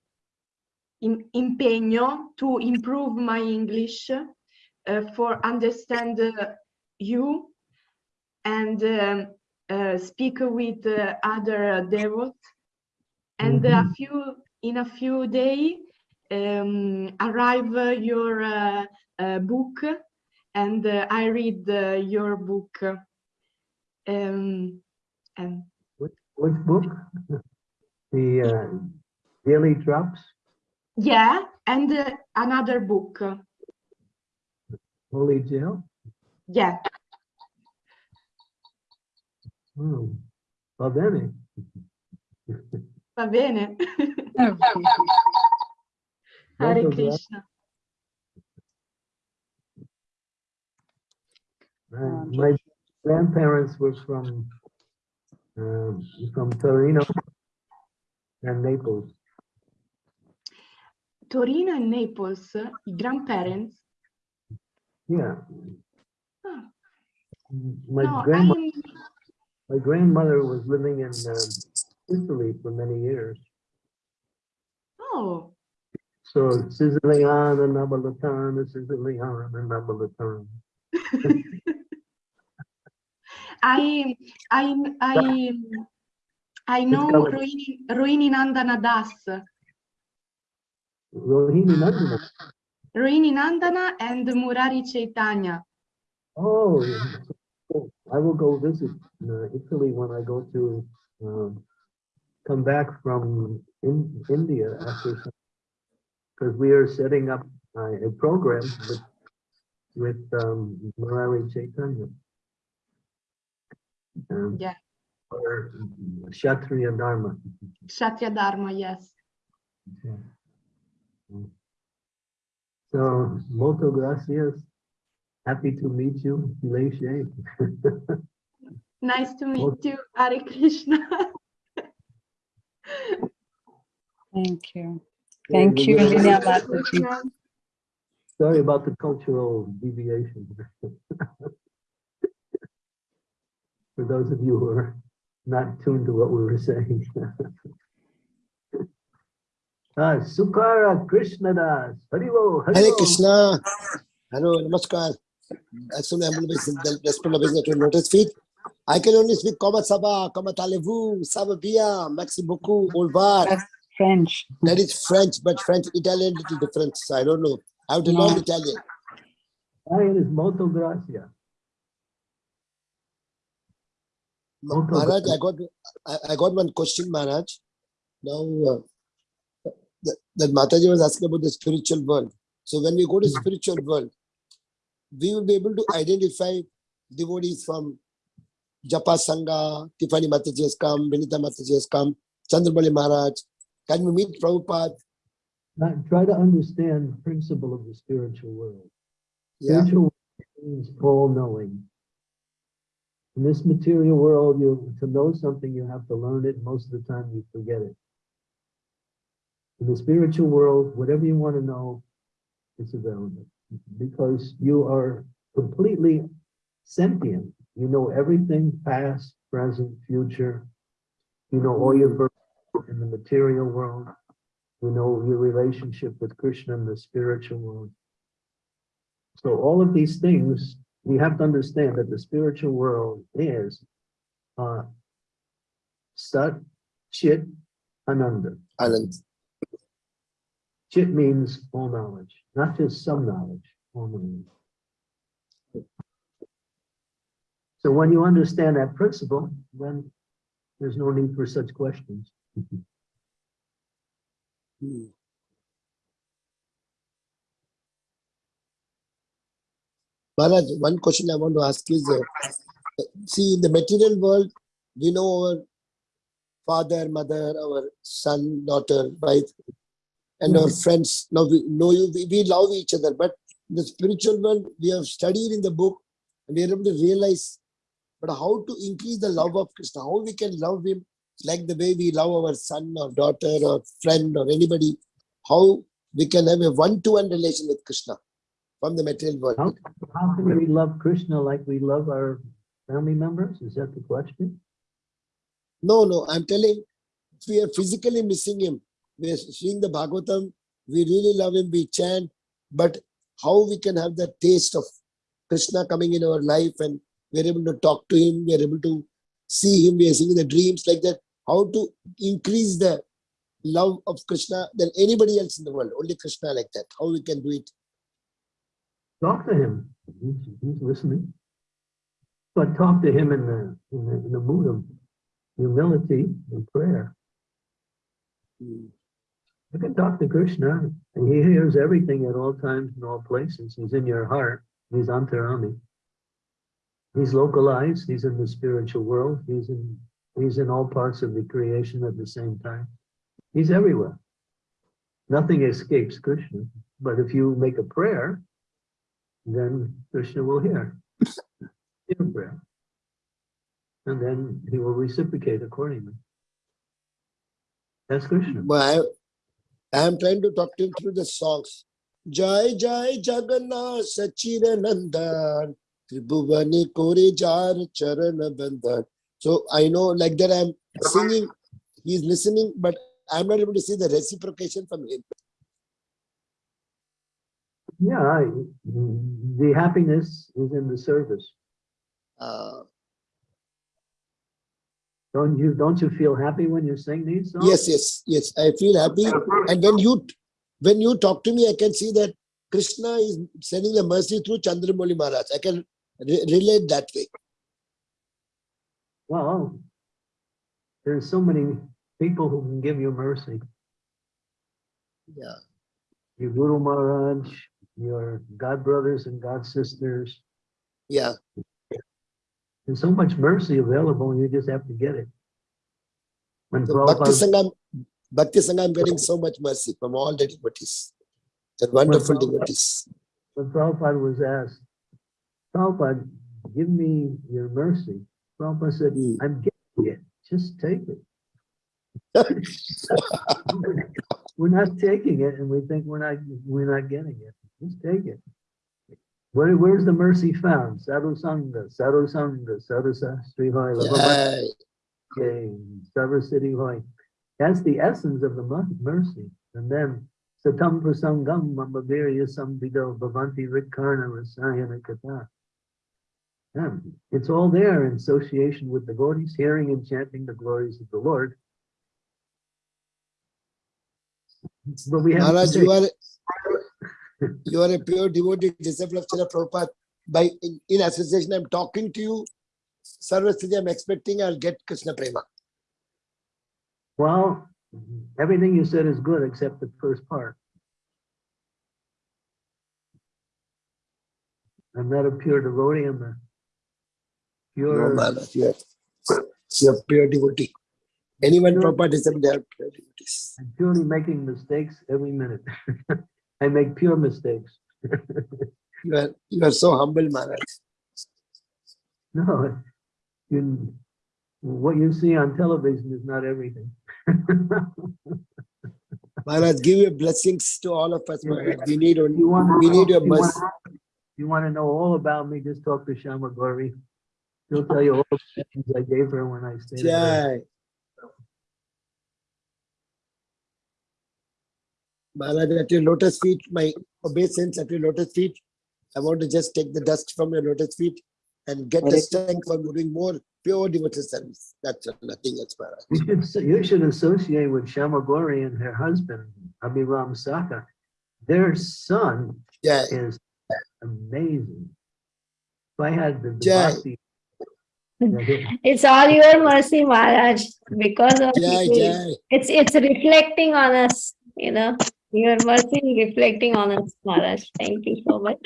G: im- impegno to improve my English uh, for understand uh, you and um, uh, speak with uh, other devotees and a few in a few days um, arrive your uh, uh, book and uh, I read uh, your book. Um, and
B: Which book? *laughs* The uh, Daily Drops,
G: yeah and uh, another book
B: Holy Jail?
G: yeah
B: Hmm. Va bene.
G: va *laughs* bene. Hare Krishna
B: Uh, My grandparents were from, um, from Torino and Naples.
G: Torino and Naples i grandparents
B: Yeah.
G: Ah.
B: My
G: no
B: grandma,
G: I'm
B: my grandmother was living in um, Italy for many years.
G: oh
B: So Siciliana, Napoletana, Siciliana, Napoletana. *laughs*
G: I I I I know. Rohini Rohini Nandana Das
B: Rohini Nandana. *laughs*
G: Rohini Nandana and Murari Chaitanya.
B: Oh, I will go visit uh, Italy when I go to um, come back from in, India after because we are setting up uh, a program with with um, Murari Chaitanya. Um,
G: Yeah.
B: Or Kshatriya Dharma.
G: Kshatriya Dharma, yes.
B: So, molto gracias. Happy to meet you, Leishe. *laughs*
G: Nice to
B: Well-
G: meet you, Hare Krishna.
A: Thank you. Thank you, Vinaya Mataji.
B: Sorry about the cultural deviation. *laughs* For those of you who are not tuned to what we were saying. *laughs* Ah, Sukara Krishnadas, Haribol,
C: Hare
B: Haribol.
C: Krishna. Hello, Namaskar. As soon as I'm the respect of business to notice feet. I can only speak Kama Saba, Kama Talevou, Sababia, Maxi beaucoup, au revoir.
A: French.
C: That is French, but French, Italian, little different. So I don't know. I have to learn Italian.
B: Italian is molto gracia.
C: Ma- Maharaj, I got, I, I got one question, Maharaj. Now, uh, that, Mataji was asking about the spiritual world. So when we go to spiritual world, we will be able to identify devotees from Japa Sangha, Tiffany Mataji has come, Vinita Mataji has come, Chandrabali Maharaj. Can we meet Prabhupada?
B: Try to understand the principle of the spiritual world.
C: Yeah,
B: Spiritual world means all knowing. In this material world, you, to know something, you have to learn it. Most of the time you forget it. In the spiritual world, whatever you want to know, it's available because you are completely sentient. You know everything, past, present, future. You know all your birth in the material world. You know your relationship with Krishna in the spiritual world. So all of these things, we have to understand that the spiritual world is uh, Sat, Chit, Ananda.
C: Anand.
B: Chit means all knowledge, not just some knowledge, all knowledge. So when you understand that principle, then there's no need for such questions.
C: Hmm. One question I want to ask is, uh, see, in the material world, we know our father, mother, our son, daughter, wife, and our friends. Now we know you, we, we love each other, but in the spiritual world, we have studied in the book, and we are able to realize, but how to increase the love of Krishna, how we can love him like the way we love our son or daughter or friend or anybody, how we can have a one-to-one relation with Krishna from the material world.
B: How, how can we love Krishna like we love our family members? Is that the question?
C: No, no, I'm telling, if we are physically missing him, we are seeing the Bhagavatam, we really love him, we chant, but how we can have that taste of Krishna coming in our life and we're able to talk to him, we are able to see him, we are seeing the dreams like that, how to increase the love of Krishna than anybody else in the world, only Krishna like that, how we can do it.
B: Talk to him. He's, he's listening. But talk to him in the, in the, in the mood of humility and prayer.
C: Hmm.
B: You at talk to Krishna and he hears everything at all times and all places. He's in your heart. He's antaryami. He's localized. He's in the spiritual world. He's in, he's in all parts of the creation at the same time. He's everywhere. Nothing escapes Krishna. But if you make a prayer, then Krishna will hear *laughs* your prayer. And then he will reciprocate accordingly. That's Krishna.
C: But I, am trying to talk to him through the songs. Jai Jai Jagannath Sachiranandan Tribhuvani Kori Jar Charana Bandhan. So I know like that I'm singing, he's listening, but I'm not able to see the reciprocation from him.
B: Yeah, the happiness is in the service.
C: Uh,
B: Don't you, don't you feel happy when you sing these songs?
C: yes, yes, yes. I feel happy. And when you when you talk to me, I can see that Krishna is sending the mercy through Chandramauli Maharaj. I can re- relate that way.
B: Well, there are so many people who can give you mercy.
C: Yeah.
B: Your Guru Maharaj, your God brothers and God sisters.
C: Yeah.
B: There's so much mercy available, and you just have to get it. When
C: So Bhakti
B: Prabhupada,
C: Bhakti Sangha, I'm getting so much mercy from all the devotees. They're wonderful
B: Well,
C: devotees.
B: When Prabhupada was asked, Prabhupada, give me your mercy. Prabhupada said,
C: Hmm.
B: I'm getting it, just take it. *laughs* We're not taking it and we think we're not, we're not getting it. Just take it. Where, where's the mercy found? Sadhu Sangha, Sadhu Sangha, Sadhu Sastri Hoy,
C: Jai.
B: Sarva uh, Siddhi Hoy. That's the essence of the mercy. And then Satam Prasangam Mamavirya Samvido Bhavanti Rikarna Rasayana Kata. Yeah, it's all there in association with the devotees, hearing and chanting the glories of the Lord. But we have. to
C: Maharaj, you are you are a pure devotee disciple of Srila Prabhupada. By in, in association, I'm talking to you. Sarvasthiti, I'm expecting I'll get Krishna Prema.
B: Well, everything you said is good except the first part. I'm not a pure devotee, I'm a
C: No,
B: pure,
C: Maharaj, you are, you are pure devotee. Anyone. Prabhupada disciple, they are pure devotees.
B: I'm purely making mistakes every minute. *laughs* I make pure mistakes. *laughs*
C: You are you are so humble, Maharaj.
B: No, you, what you see on television is not everything. *laughs*
C: Maharaj, give your blessings to all of us, Maharaj. We need only
B: You want
C: we need your
B: you want- You want to know all about me, just talk to Shama Gauri. He'll tell you all the things I gave her when I stayed. with her.
C: Jai. Maharaj, at your lotus feet, my obeisance at your lotus feet. I want to just take the dust from your lotus feet and get the strength for doing more pure devotional service. That's all, nothing else, Maharaj.
B: You should, you should associate with Shama Gauri and her husband, Abhiram Saka. Their son
C: Jai.
B: is amazing. If I had the the
C: Jai.
B: bhakti.
F: It's all your mercy, Maharaj, because of
C: Jai. Jai.
F: it's it's reflecting on us, you know. Your mercy is reflecting on us, Maharaj. Thank you so much.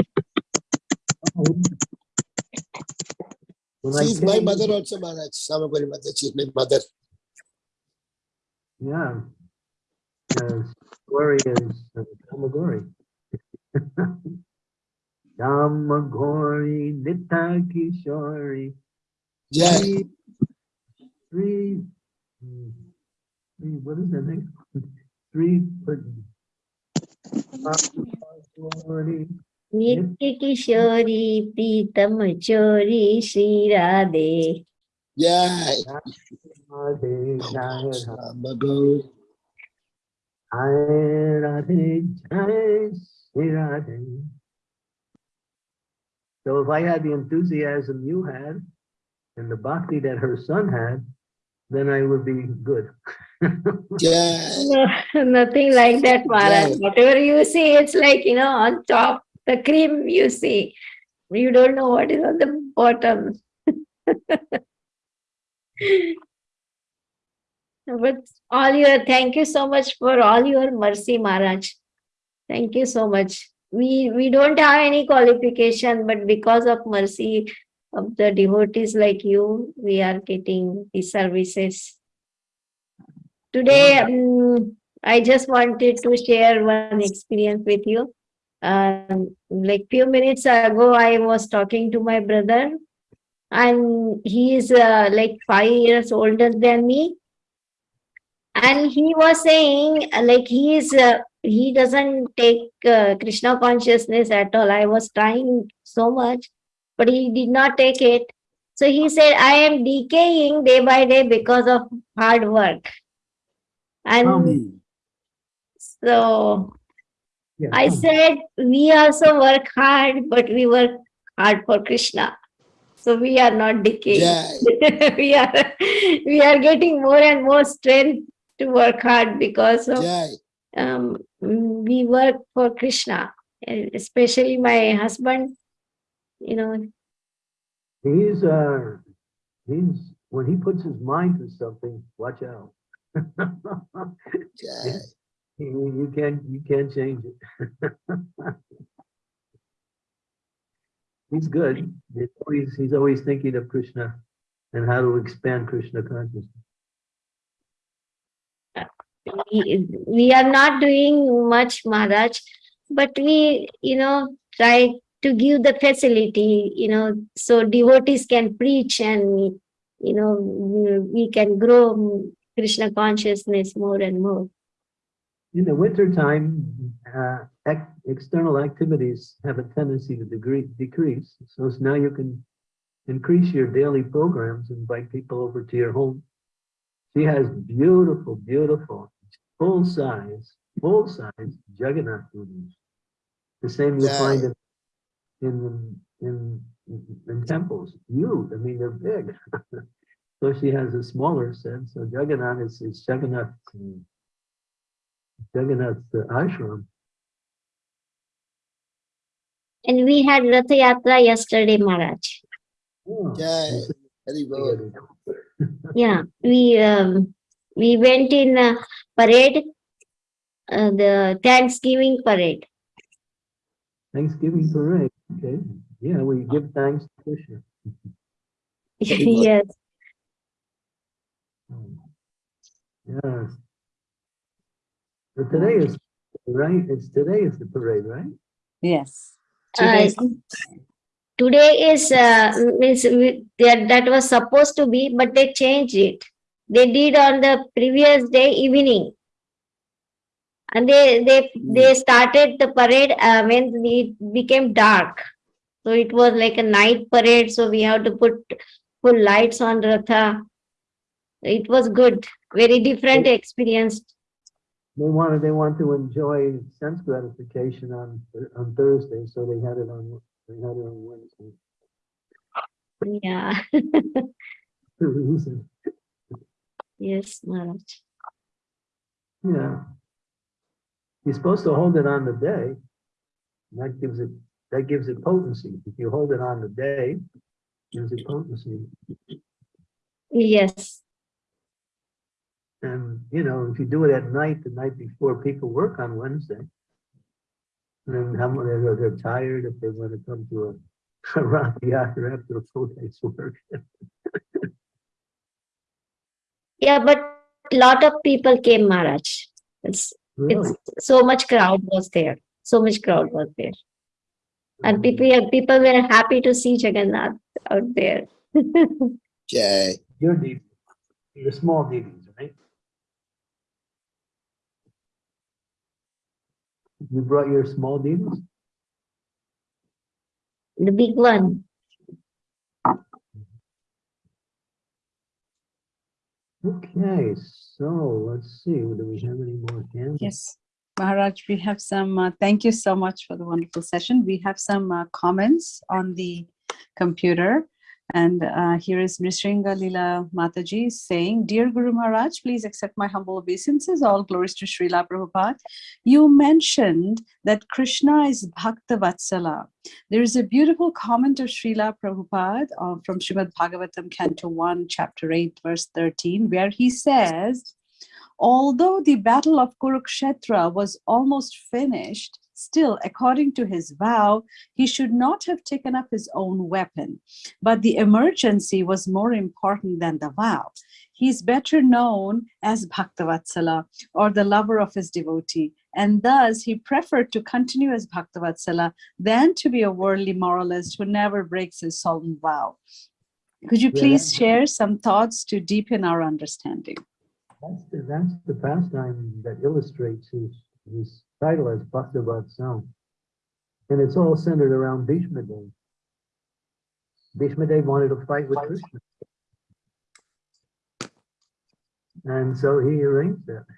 B: When I
C: She's my mother also, Maharaj. Shama Gauri mother. She's my mother.
B: Yeah. Yes, Gauri is uh, Shama Gauri. Shama *laughs* Gauri, Nita Kishori.
C: Jai.
B: Three, three, hmm, three, what is that name? Three, but. Gauri,
F: Nitya Kishori Pritam Chori Shri Radhe.
C: Jai.
B: Radhe, Jai
C: Samagori.
B: Jai Radhe, Jai Shri Radhe. So if I had the enthusiasm you had and the bhakti that her son had, then I would be good.
C: Jai.
F: No, *laughs* nothing like that, Maharaj.
C: Yeah.
F: Whatever you see, it's like, you know, on top, the cream you see. You don't know what is on the bottom. *laughs* But all your, thank you so much for all your mercy, Maharaj. Thank you so much. We, we don't have any qualification, but because of mercy of the devotees like you, we are getting these services. Today, um, I just wanted to share one experience with you. Um, like few minutes ago, I was talking to my brother and he is uh, like five years older than me. And he was saying uh, like he is, uh, he doesn't take uh, Krishna consciousness at all. I was trying so much, but he did not take it. So he said, I am decaying day by day because of hard work. And
B: Um,
F: so
B: Yeah,
F: I said, we also work hard, but we work hard for Krishna. So we are not decaying. *laughs* We are we are getting more and more strength to work hard because of um, we work for Krishna. Especially my husband, you know,
B: He's, uh, he's, when he puts his mind to something, watch out.
C: Jai. *laughs*
B: You you can't, you can't change it. *laughs* He's good. He's always, he's always thinking of Krishna and how to expand Krishna consciousness.
F: we, we are not doing much, Maharaj. but we, you know, try to give the facility, you know, so devotees can preach and, you know, we we can grow Krishna consciousness more and more.
B: In the wintertime, uh, ex- external activities have a tendency to degree, decrease. So now you can increase your daily programs, invite people over to your home. She has beautiful, beautiful, full size, full size Jagannath murtis. The same you
C: Yeah.
B: find in, in, in, in temples. Huge, I mean, they're big. *laughs* So she has a smaller set, so Jagannath is, is Jagannath, um, Jagannath uh, ashram.
F: And we had Ratha Yatra yesterday, Maharaj.
B: Oh,
C: Jai, very good.
F: Yeah, we um, we went in a parade, uh, the Thanksgiving parade.
B: Thanksgiving parade, okay. Yeah, we give thanks to Krishna. *laughs*
C: Very good.
F: Yes,
B: But today is, right, it's, today is the parade, right?
A: Yes.
F: Uh, today is uh, means we, that, that was supposed to be, but they changed it. They did on the previous day evening. And they they they started the parade uh, when it became dark. So it was like a night parade. So we have to put full lights on Ratha. It was good, very different experience.
B: They wanted, they want to enjoy sense gratification on, on Thursday, so they had it on, they had it on Wednesday.
F: Yeah, *laughs*
B: The reason,
F: yes, Maharaj.
B: yeah. You're supposed to hold it on the day. That gives it, that gives it potency. If you hold it on the day, gives it potency.
F: Yes,
B: And, you know, if you do it at night, the night before, people work on Wednesday. And then how many, they're, they're tired if they want to come to a, *laughs* a Rath Yatra after a full day's work. *laughs*
F: yeah, but a lot of people came, Maharaj. It's
B: Really?
F: it's so much crowd was there. So much crowd was there. And mm-hmm. people people were happy to see Jagannath out there. *laughs*
C: Jai.
B: Your DV, your small DVs, right? You brought your small DVs?
F: The big one.
B: Okay, so let's see, do we have any more hands?
A: Yes, Maharaj, we have some, uh, thank you so much for the wonderful session. We have some uh, comments on the computer. And uh, here is Mrisringa Lila Mataji saying, Dear Guru Maharaj, please accept my humble obeisances. All glories to Srila Prabhupada. You mentioned that Krishna is Bhakta Vatsala. There is a beautiful comment of Srila Prabhupada uh, from Srimad Bhagavatam, Canto 1, Chapter 8, verse 13, where he says, Although the battle of Kurukshetra was almost finished, still, according to his vow, he should not have taken up his own weapon. But the emergency was more important than the vow. He is better known as Bhaktavatsala, or the lover of his devotee, and thus he preferred to continue as Bhaktavatsala than to be a worldly moralist who never breaks his solemn vow. Could you please
B: that-
A: share some thoughts to deepen our understanding?
B: That's the, that's the pastime that illustrates his, his title as Bhakta Vatsal. And it's all centered around Bhishma Dev. Bhishma Dev wanted to fight with Krishna. And so he arranged that. *laughs*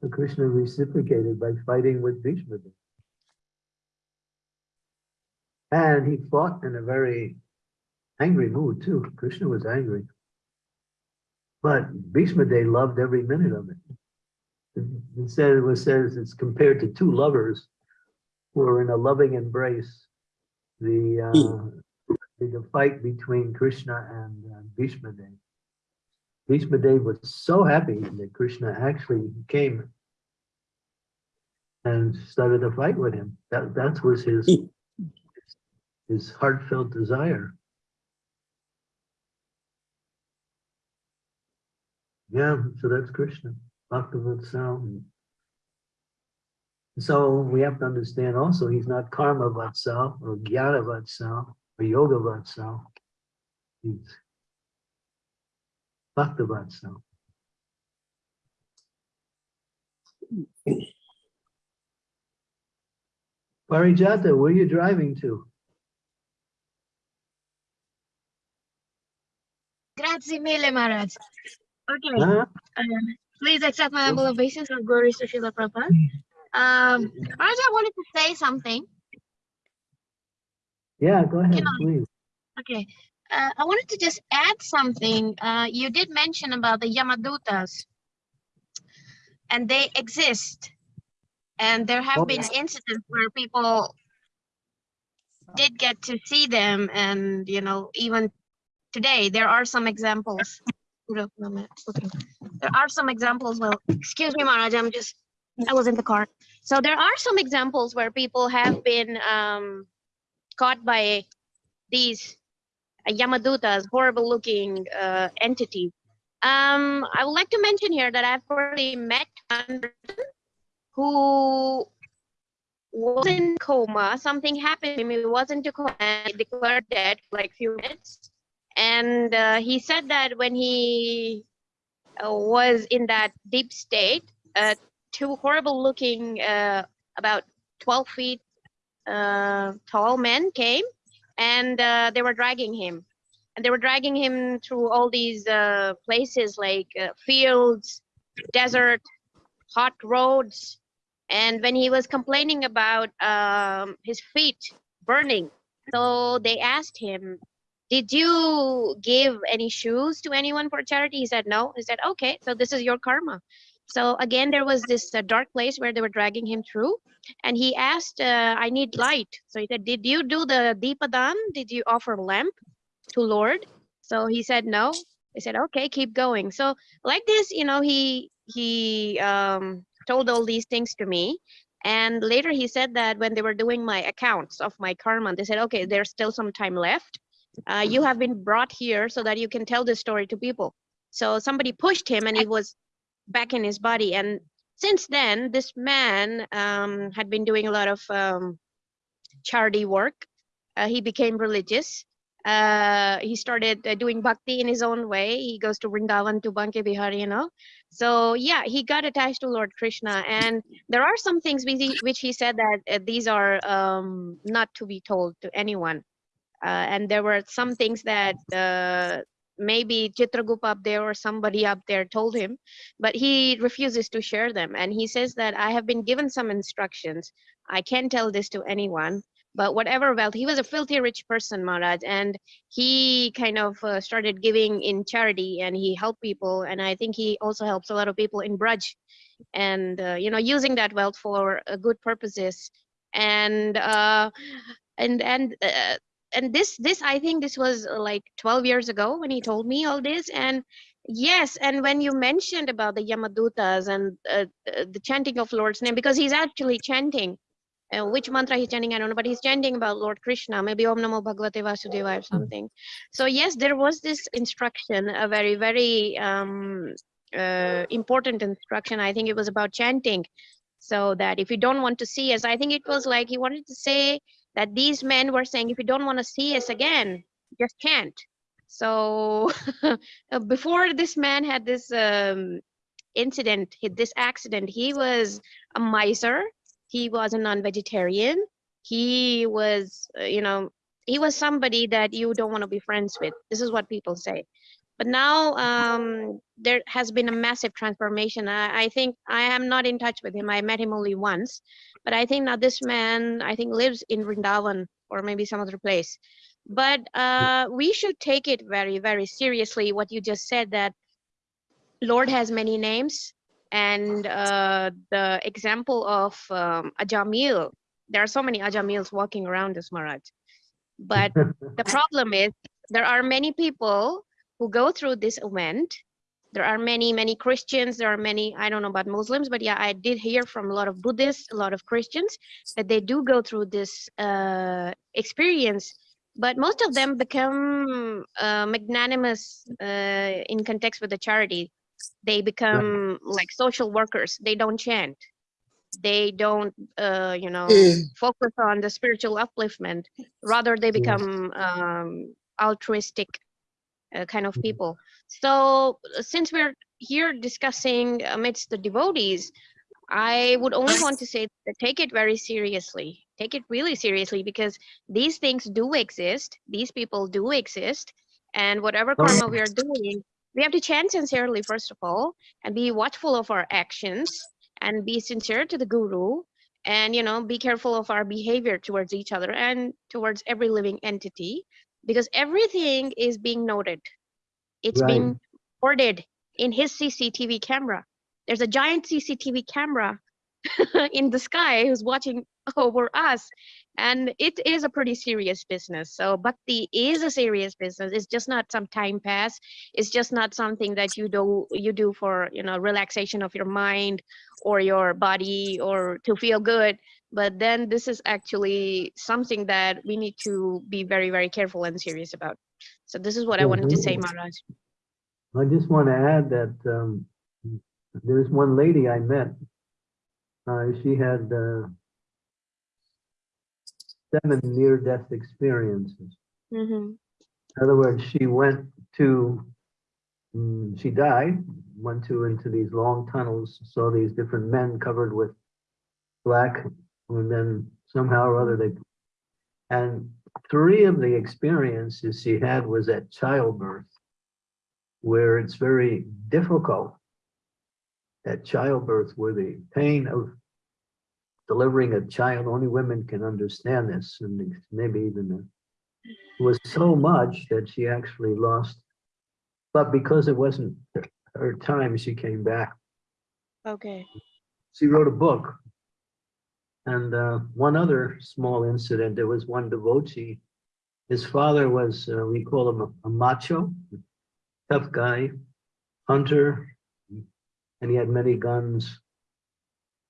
B: So Krishna reciprocated by fighting with Bhishma Dev. And he fought in a very angry mood too. Krishna was angry. But Bhishma Dev loved every minute of it. It- It said, it was says it's compared to two lovers who are in a loving embrace. The, uh, the the fight between Krishna and uh, Bhishma Dev. Bhishma Dev was so happy that Krishna actually came and started a fight with him. That, that was his, his heartfelt desire. Yeah, so that's Krishna, Bhakta Vatsal. So we have to understand also, he's not karma vatsal or jnana vatsal or yoga vatsal. He's bhakta vatsal. Parijata, where are you driving to?
H: Grazie mille, Maharaj. Okay,
B: Huh?
H: uh, please accept my humble obeisance of glories to Srila Prabhupada. Um, I wanted to say something.
B: Yeah, go ahead,
H: Can I-
B: please.
H: Okay, uh, I wanted to just add something. Uh, you did mention about the Yamadutas. And they exist. And there have been incidents where people did get to see them and, you know, even today, there are some examples. There are some examples, well, excuse me, Maharaj, I'm just, I was in the car. So there are some examples where people have been um, caught by these Yamadutas, horrible looking uh, entities. Um, I would like to mention here that I've already met one person who was in coma. Something happened to him. He was into coma and declared dead for like few minutes. And uh, he said that when he uh, was in that deep state, uh, two horrible looking, uh, about 12 feet uh, tall men came and they were dragging him. And they were dragging him through all these places like fields, desert, hot roads. And when he was complaining about um, his feet burning, so they asked him, did you give any shoes to anyone for charity? He said, no. He said, okay, so this is your karma. So again, there was this uh, dark place where they were dragging him through and he asked, uh, I need light. So he said, did you do the Deepadan? Did you offer lamp to Lord? So he said, no. He said, okay, keep going. So like this, you know, he, he um, told all these things to me. And later he said that when they were doing my accounts of my karma, they said, okay, there's still some time left. Uh, you have been brought here so that you can tell this story to people. So somebody pushed him and he was back in his body. And since then, this man um, had been doing a lot of um, charity work. Uh, he became religious. Uh, he started uh, doing bhakti in his own way. He goes to Vrindavan to Banke Bihari, you know. So yeah, he got attached to Lord Krishna. And there are some things which he, which he said that uh, these are um, not to be told to anyone. Uh, and there were some things that uh, maybe Chitragup up there or somebody up there told him, but he refuses to share them. And he says that I have been given some instructions. I can't tell this to anyone, but whatever wealth, he was a filthy rich person, Maharaj, and he kind of uh, started giving in charity and he helped people. And I think he also helps a lot of people in Braj and, uh, you know, using that wealth for uh, good purposes. And, uh, and, and, and this this i think this was uh, like 12 years ago when he told me all this and yes and when you mentioned about the yamadutas and uh, uh, the chanting of lord's name because he's actually chanting uh, which mantra he's chanting i don't know but he's chanting about lord krishna maybe om namo bhagavate vasudeva or something. So yes there was this instruction a very very um uh, important instruction. I think it was about chanting so that if you don't want to see us i think it was like he wanted to say that these men were saying, if you don't want to see us again, just can't. So *laughs* uh, before this man had this um, incident, this accident, he was a miser. He was a non-vegetarian. He was, uh, you know, he was somebody that you don't want to be friends with. This is what people say. But now um, there has been a massive transformation. I, I think I am not in touch with him. I met him only once, but I think now this man, I think lives in Vrindavan or maybe some other place. But uh, we should take it very, very seriously. What you just said that Lord has many names, and uh, the example of um, Ajamil. There are so many Ajamils walking around this Maharaj. But *laughs* the problem is there are many people who go through this event. There are many, many Christians. There are many, I don't know about Muslims, but yeah, I did hear from a lot of Buddhists, a lot of Christians, that they do go through this uh, experience. But most of them become uh, magnanimous uh, in context with the charity. They become like social workers. They don't chant. they don't, uh, you know,
C: Eh.
H: focus on the spiritual upliftment. Rather, they become um, altruistic uh, kind of
B: Mhm.
H: people. So, uh, since we're here discussing amidst the devotees, I would only want to say that take it very seriously. Take it really seriously because these things do exist. These people do exist. And whatever karma we are doing, we have to chant sincerely, first of all, and be watchful of our actions and be sincere to the guru and you know be careful of our behavior towards each other and towards every living entity because everything is being noted. It's
B: Right.
H: being recorded in his cctv camera. There's a giant cctv camera *laughs* in the sky who's watching over us and it is a pretty serious business. So bhakti is a serious business. It's just not some time pass. It's just not something that you do you do for you know relaxation of your mind or your body or to feel good but then this is actually something that we need to be very very careful and serious about so this is what i wanted to say maharaj
B: I just want to add that um, there's one lady I met. Uh, she had uh, seven near-death experiences.
H: Mhm.
B: In other words, she went to, mm, she died, went to into these long tunnels, saw these different men covered with black, and then somehow or other they, and three of the experiences she had was at childbirth, where it's very difficult at childbirth, where the pain of delivering a child, only women can understand this, and maybe even the was so much that she actually lost. But because it wasn't her time, she came back.
H: okay
B: She wrote a book. And uh, one other small incident, there was one devotee. His father was, uh, we call him a, a macho, tough guy, hunter, and he had many guns.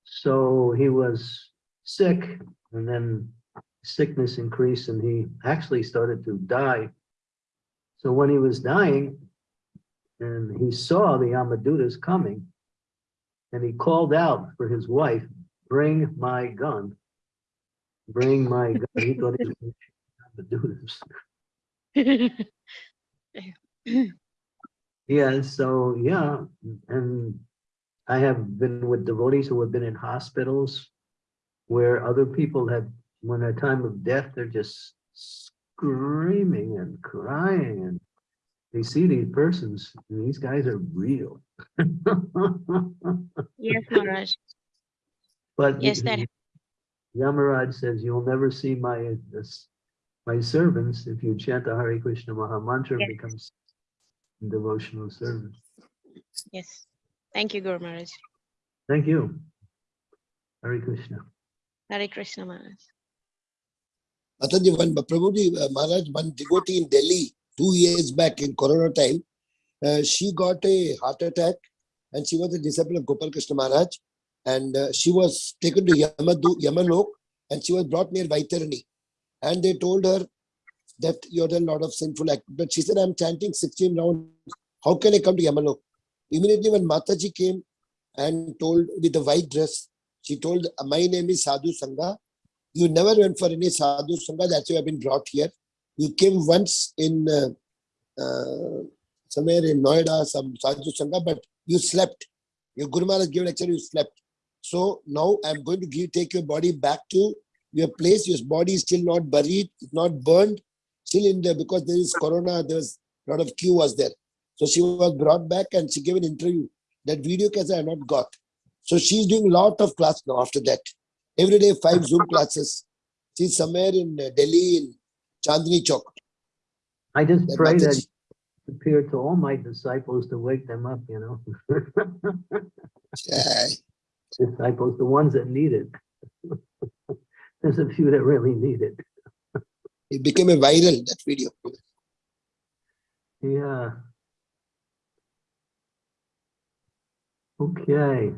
B: So he was sick and then sickness increased and he actually started to die. So when he was dying and he saw the Yamadutas coming and he called out for his wife, bring my gun. Bring my gun. *laughs* He thought he was Yamadutas. *laughs* Yeah, so yeah, and I have been with devotees who have been in hospitals where other people have, when a time of death, they're just screaming and crying and they see these persons, and these guys are real. *laughs*
H: yes maharaj
B: But
H: Yes, that-
B: Yamaraj says, you'll never see my, this, my servants if you chant the Hare Krishna Maha Mantra
H: Yes.
B: becomes devotional service.
H: yes thank you guru maharaj
B: Thank you. Hare Krishna.
H: hare krishna maharaj
C: Mataji, one Prabhuji, uh, Maharaj, one devotee in Delhi two years back in Corona time, uh, she got a heart attack and she was a disciple of Gopal Krishna Maharaj. And uh, she was taken to Yamadu, Yamalok and she was brought near Vaitarani. And they told her that you're done a lot of sinful act. But she said, I'm chanting 16 rounds. How can I come to Yamalok? Immediately when Mataji came and told with the white dress, she told, my name is Sadhu Sangha. You never went for any sadhu sangha. That's why I've been brought here. You came once in uh, uh, somewhere in Noida, some sadhu sangha, but you slept. Your Guru Maharaj gave lecture, you slept. So now I'm going to give take your body back to your place. Your body is still not buried, it's not burned, still in there because there is corona. There was a lot of queue was there. So she was brought back and she gave an interview. That video cassette I not got. So she's doing a lot of class now after that. Every day, five Zoom classes. She's somewhere in uh, Delhi, in Chandni Chowk.
B: I just
C: That
B: pray that appear to all my disciples to wake them up, you know. *laughs*
C: Yeah.
B: Disciples, the ones that need it. *laughs* There's a few that really need it.
C: It became a viral, that video.
B: Yeah. Okay.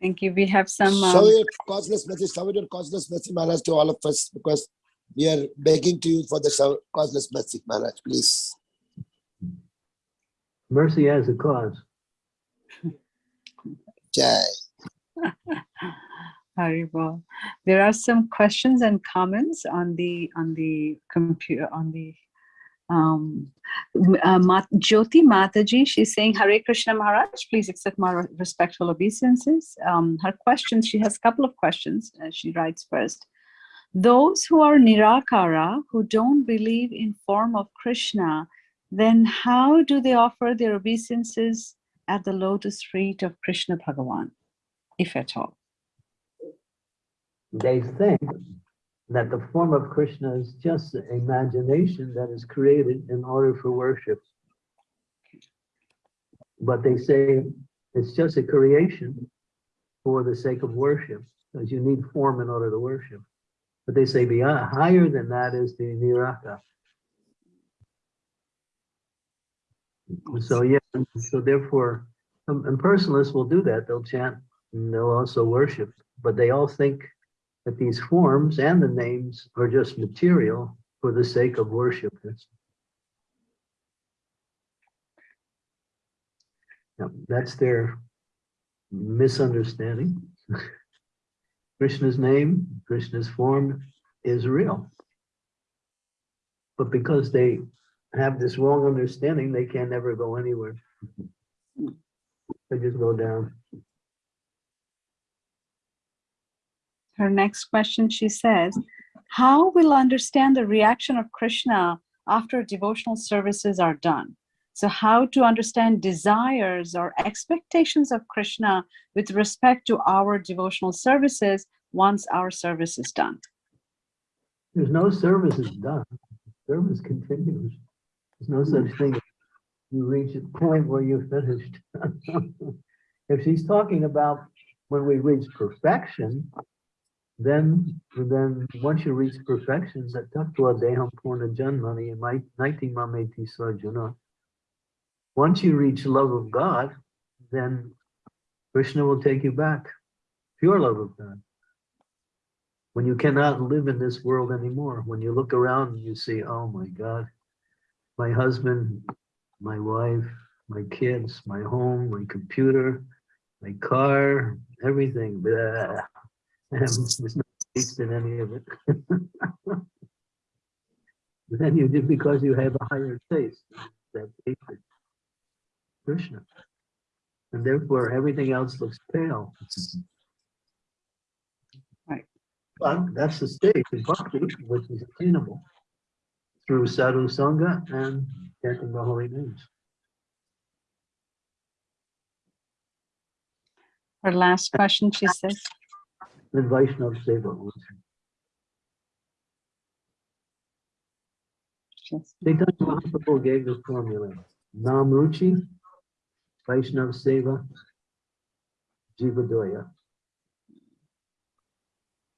A: Thank you. We have some,
C: Shower
A: um,
C: your causeless message, shower your causeless message, Maharaj, to all of us, because we are begging to you for the causeless message, Maharaj, please.
B: Mercy has a cause.
C: Jai. *laughs*
A: Haribol. There are some questions and comments on the on the computer on the um uh, Jyoti Mataji. She's saying Hare Krishna Maharaj, please accept my respectful obeisances. Um, her questions, she has a couple of questions. Uh, she writes first. Those who are Nirakara, who don't believe in form of Krishna, then how do they offer their obeisances at the lotus feet of Krishna Bhagavan, if at all?
B: They think that the form of Krishna is just imagination that is created in order for worship. But they say it's just a creation for the sake of worship, because you need form in order to worship. But they say beyond, higher than that is the Niraka. So, yeah, so therefore, um, and personalists will do that. They'll chant and they'll also worship, but they all think that these forms and the names are just material for the sake of worship. That's, that's their misunderstanding. *laughs* Krishna's name, Krishna's form is real. But because they have this wrong understanding, they can never go anywhere. They just go down.
A: Her next question, she says, how will understand the reaction of Krishna after devotional services are done? So how to understand desires or expectations of Krishna with respect to our devotional services once our service is done?
B: There's no service is done. Service continues. There's no such thing. You reach a point where you're finished. *laughs* If she's talking about when we reach perfection, then, then once you reach perfection, that tattva deham purna janmani nineteen mameti sarjuna. Once you reach love of God, then Krishna will take you back. Pure love of God when you cannot live in this world anymore, when you look around and you see, oh my God, my husband, my wife, my kids, my home, my computer, my car, everything, blah. And there's no taste in any of it. *laughs* Then you did because you have a higher taste, that taste Krishna. And therefore everything else looks pale. But that's the stage of bhakti, which is attainable through sadhu sangha and chanting the holy names.
A: Her last question, she says,
B: And Vaishnava Seva. also. Chaitanya Mahaprabhu gave the formula. Nam Ruchi, Vaishnava Seva, Jivadoya.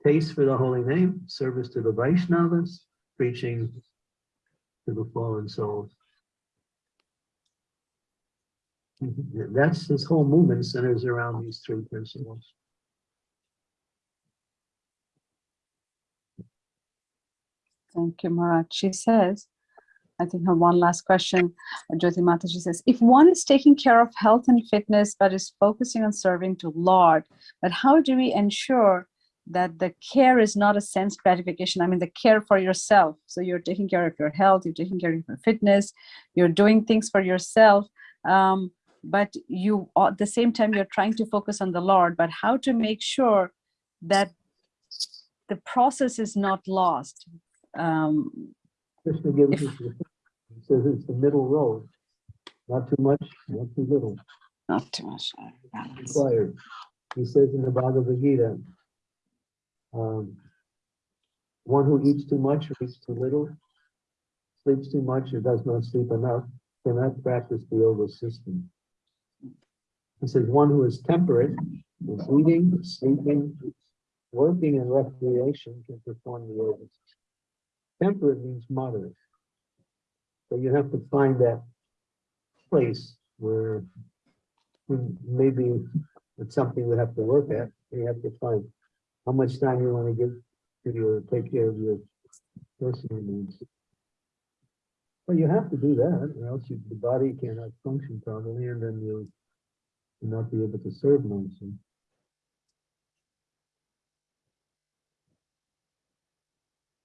B: Taste for the holy name, service to the Vaishnavas, preaching to the fallen souls. That's this whole movement centers around these three principles.
A: Thank you, Marat. She says, I think her one last question, Jyoti Mataji says, if one is taking care of health and fitness, but is focusing on serving to Lord, but how do we ensure that the care is not a sense gratification? I mean, the care for yourself. So you're taking care of your health, you're taking care of your fitness, you're doing things for yourself. Um, but you, at the same time, you're trying to focus on the Lord, but how to make sure that the process is not lost? Um,
B: Krishna gives
A: If-
B: us, the- he says it's the middle road. Not too much, not too little.
A: not too much balance.
B: required. He says in the Bhagavad Gita, um, one who eats too much or eats too little, sleeps too much or does not sleep enough, cannot practice the yoga system. He says one who is temperate, is eating, sleeping, working and recreation can perform the yoga. system. Temperate means moderate. So you have to find that place where maybe it's something we have to work at. You have to find how much time you want to give to your, take care of your personal needs. Well, you have to do that, or else you, the body cannot function properly, and then you'll not be able to serve nicely.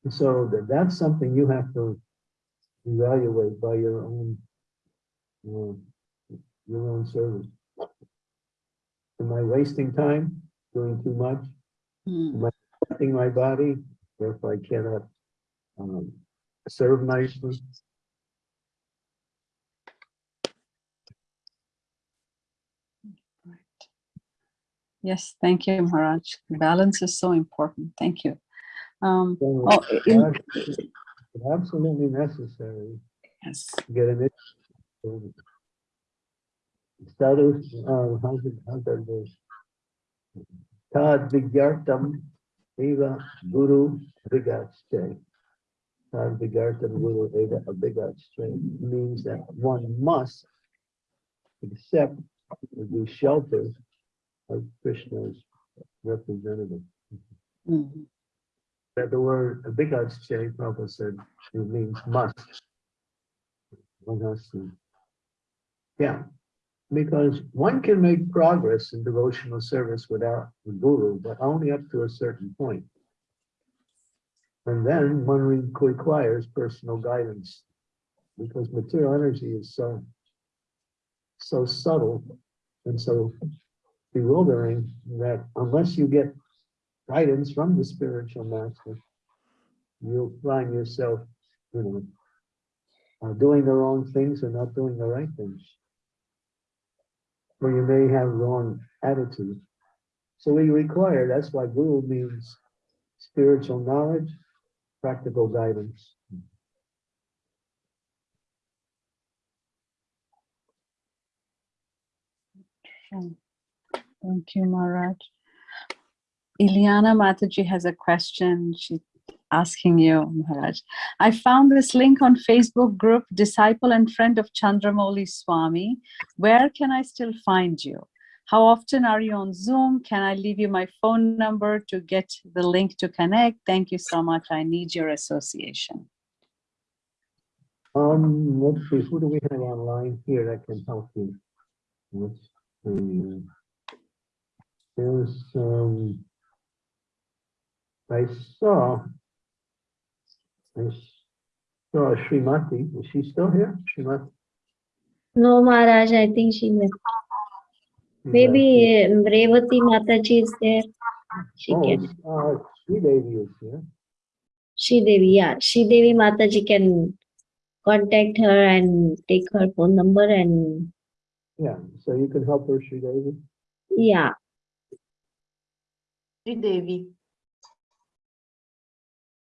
B: And so that, that's something you have to evaluate by your own, uh, your own service. Am I wasting time, doing too much,
A: Am I
B: affecting my body, therefore I cannot um, serve nicely?
A: Yes, thank you, Maharaj. Balance is so important. Thank you. Um,
B: So
A: oh, in-
B: Absolutely necessary
A: yes.
B: to get an. Status, uh, how's it, how's that go? Tad vigyartam eva guru vigaste. Tad vigyartam guru eva vigaste means that one must accept the shelter of Krishna's representative.
A: Mhm.
B: That the word vigaste, Prabhupada said, it means must. Yeah, because one can make progress in devotional service without the guru, but only up to a certain point. And then one requires personal guidance because material energy is so, so subtle and so bewildering that unless you get guidance from the spiritual master, you'll find yourself, you know, uh, doing the wrong things or not doing the right things or you may have wrong attitude. So we require, that's why guru means spiritual knowledge, practical guidance.
A: Thank you, Maharaj. Ileana Mataji has a question. She's asking you, Maharaj. I found this link on Facebook group, Disciple and Friend of Chandramauli Swami. Where can I still find you? How often are you on Zoom? Can I leave you my phone number to get the link to connect? Thank you so much. I need your association.
B: Um, see, who do we have online here that can help you? See. There's, um, I saw, I saw Srimati, is she still here? Srimati?
F: No, Maharaj, I think she left. Maybe um, Revati Mataji is there. She
B: Oh,
F: can,
B: uh, Sridevi is here.
F: She Devi, yeah, She Devi Mataji can contact her and take her phone number and,
B: Yeah, so you can help her, Sridevi?
F: yeah,
G: Devi.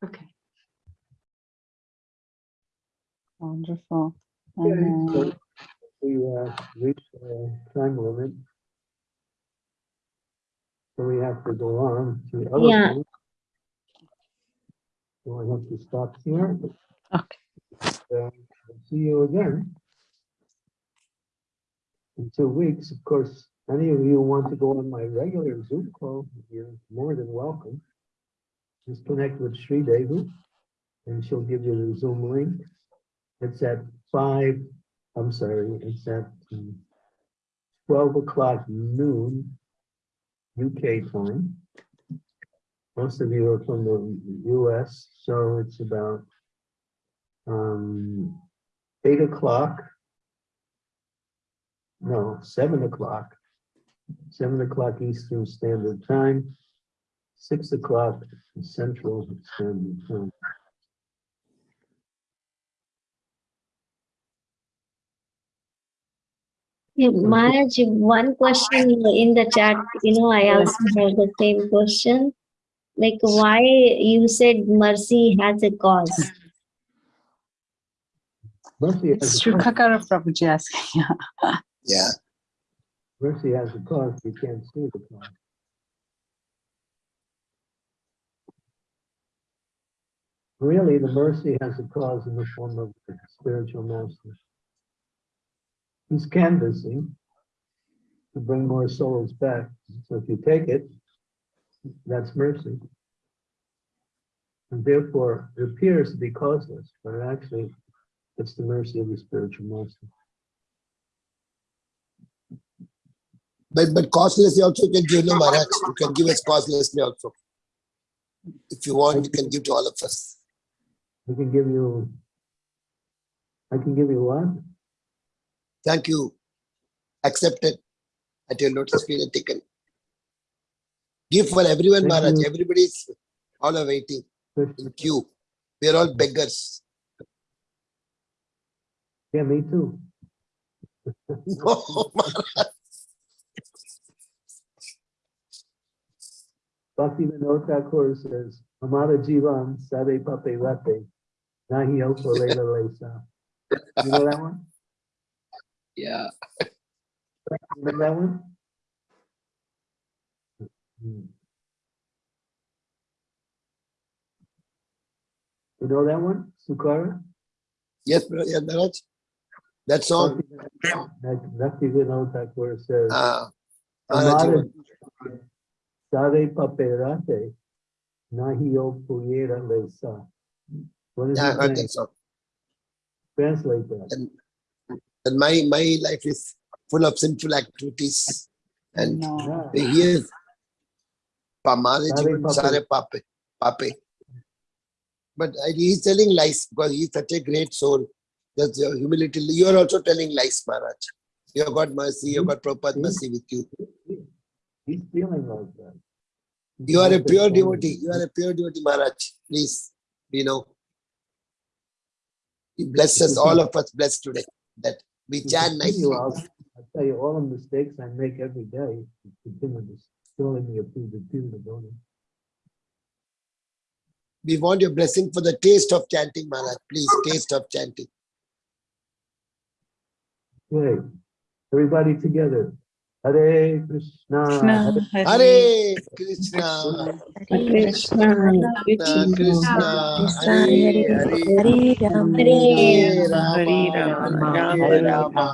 G: Okay.
A: Wonderful.
B: Okay,
A: And, uh,
B: We uh, reached the time limit. So we have to go on to other
F: Yeah.
B: things. So I have to stop here.
A: Okay.
B: Uh, See you again. In two weeks, of course, any of you want to go on my regular Zoom call, you're more than welcome. Just connect with Sri Devi and she'll give you the Zoom link. It's at five, I'm sorry, it's at um, twelve o'clock noon UK time. Most of you are from the US, so it's about um, eight o'clock. No, seven o'clock. Seven o'clock Eastern Standard Time. Six o'clock Central Standard Time.
F: Yeah, Maharaj, one question in the chat, you know, I also have the same question. Like why you said mercy has a cause?
B: Mercy
A: It's
B: has a cause.
A: Shrikakara Prabhuji asking. yeah. *laughs*
C: Yeah.
B: Mercy has a cause, you can't see the cause. Really, the mercy has a cause in the form of the spiritual master. He's canvassing to bring more souls back. So if you take it, that's mercy. And therefore, it appears to be causeless, but actually, it's the mercy of the spiritual master.
C: But but costlessly also can give no Maharaj. You can give us costlessly also. If you want, you can give to all of us.
B: I can give you. I can give you one.
C: Thank you. Accepted at your notice and taken. Give for everyone,
B: Thank
C: Maharaj.
B: you.
C: Everybody's all are waiting in queue. We are all beggars.
B: Yeah, me too. *laughs*
C: No, Maharaj.
B: Bhakti Vinod Thakur says, Amara Jivan Sade Pape Rate, Nahi Alpo Lela Lesa. You know that one?
C: Yeah.
B: You know that one? Hmm. You know that one, Sukara?
C: Yes, bro- yeah, Maharaj. That song.
B: Bhakti Vinod Thakur says,
C: Ah, Maharaj,
B: Amara
C: you-
B: Sade Pape Rate, Nahi Alpo Lela Lesa. What is
C: yeah, I
B: it
C: heard
B: saying?
C: that song.
B: Translate that.
C: And, and my, my life is full of sinful activities. And
A: No.
C: he is Pamare
B: Sare
C: Jivan
B: pape.
C: Pape. Pape. But I- he's telling lies because he's such a great soul. That's your humility. You are also telling lies, Maharaj. You have got mercy, you have got Prabhupada mercy with you.
B: He's feeling like that.
C: You are a pure devotee. You are a pure devotee, Maharaj. Please, you know. You bless us, all of us blessed today. That we chant nicely.
B: I'll tell you all the mistakes I make every day. Continue to showing me a food to do the donut.
C: We want your blessing for the taste of chanting, Maharaj. Please, taste of chanting.
B: Okay, everybody together. Hare Krishna.
A: Krishna,
B: Hare
C: Hare Krishna.
F: Krishna,
C: Krishna, Krishna, Hare Hare,
D: Hare Ram,
C: Hare
A: Hare
C: Rama,
A: Rama,
C: Hare
A: Hare
C: Rama,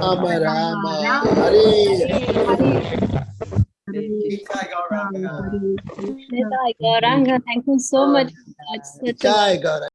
A: Rama,
C: Rama Rama, Hare
F: Gauranga, thank you so much. Maharaj. Such a
C: Jai Gaura.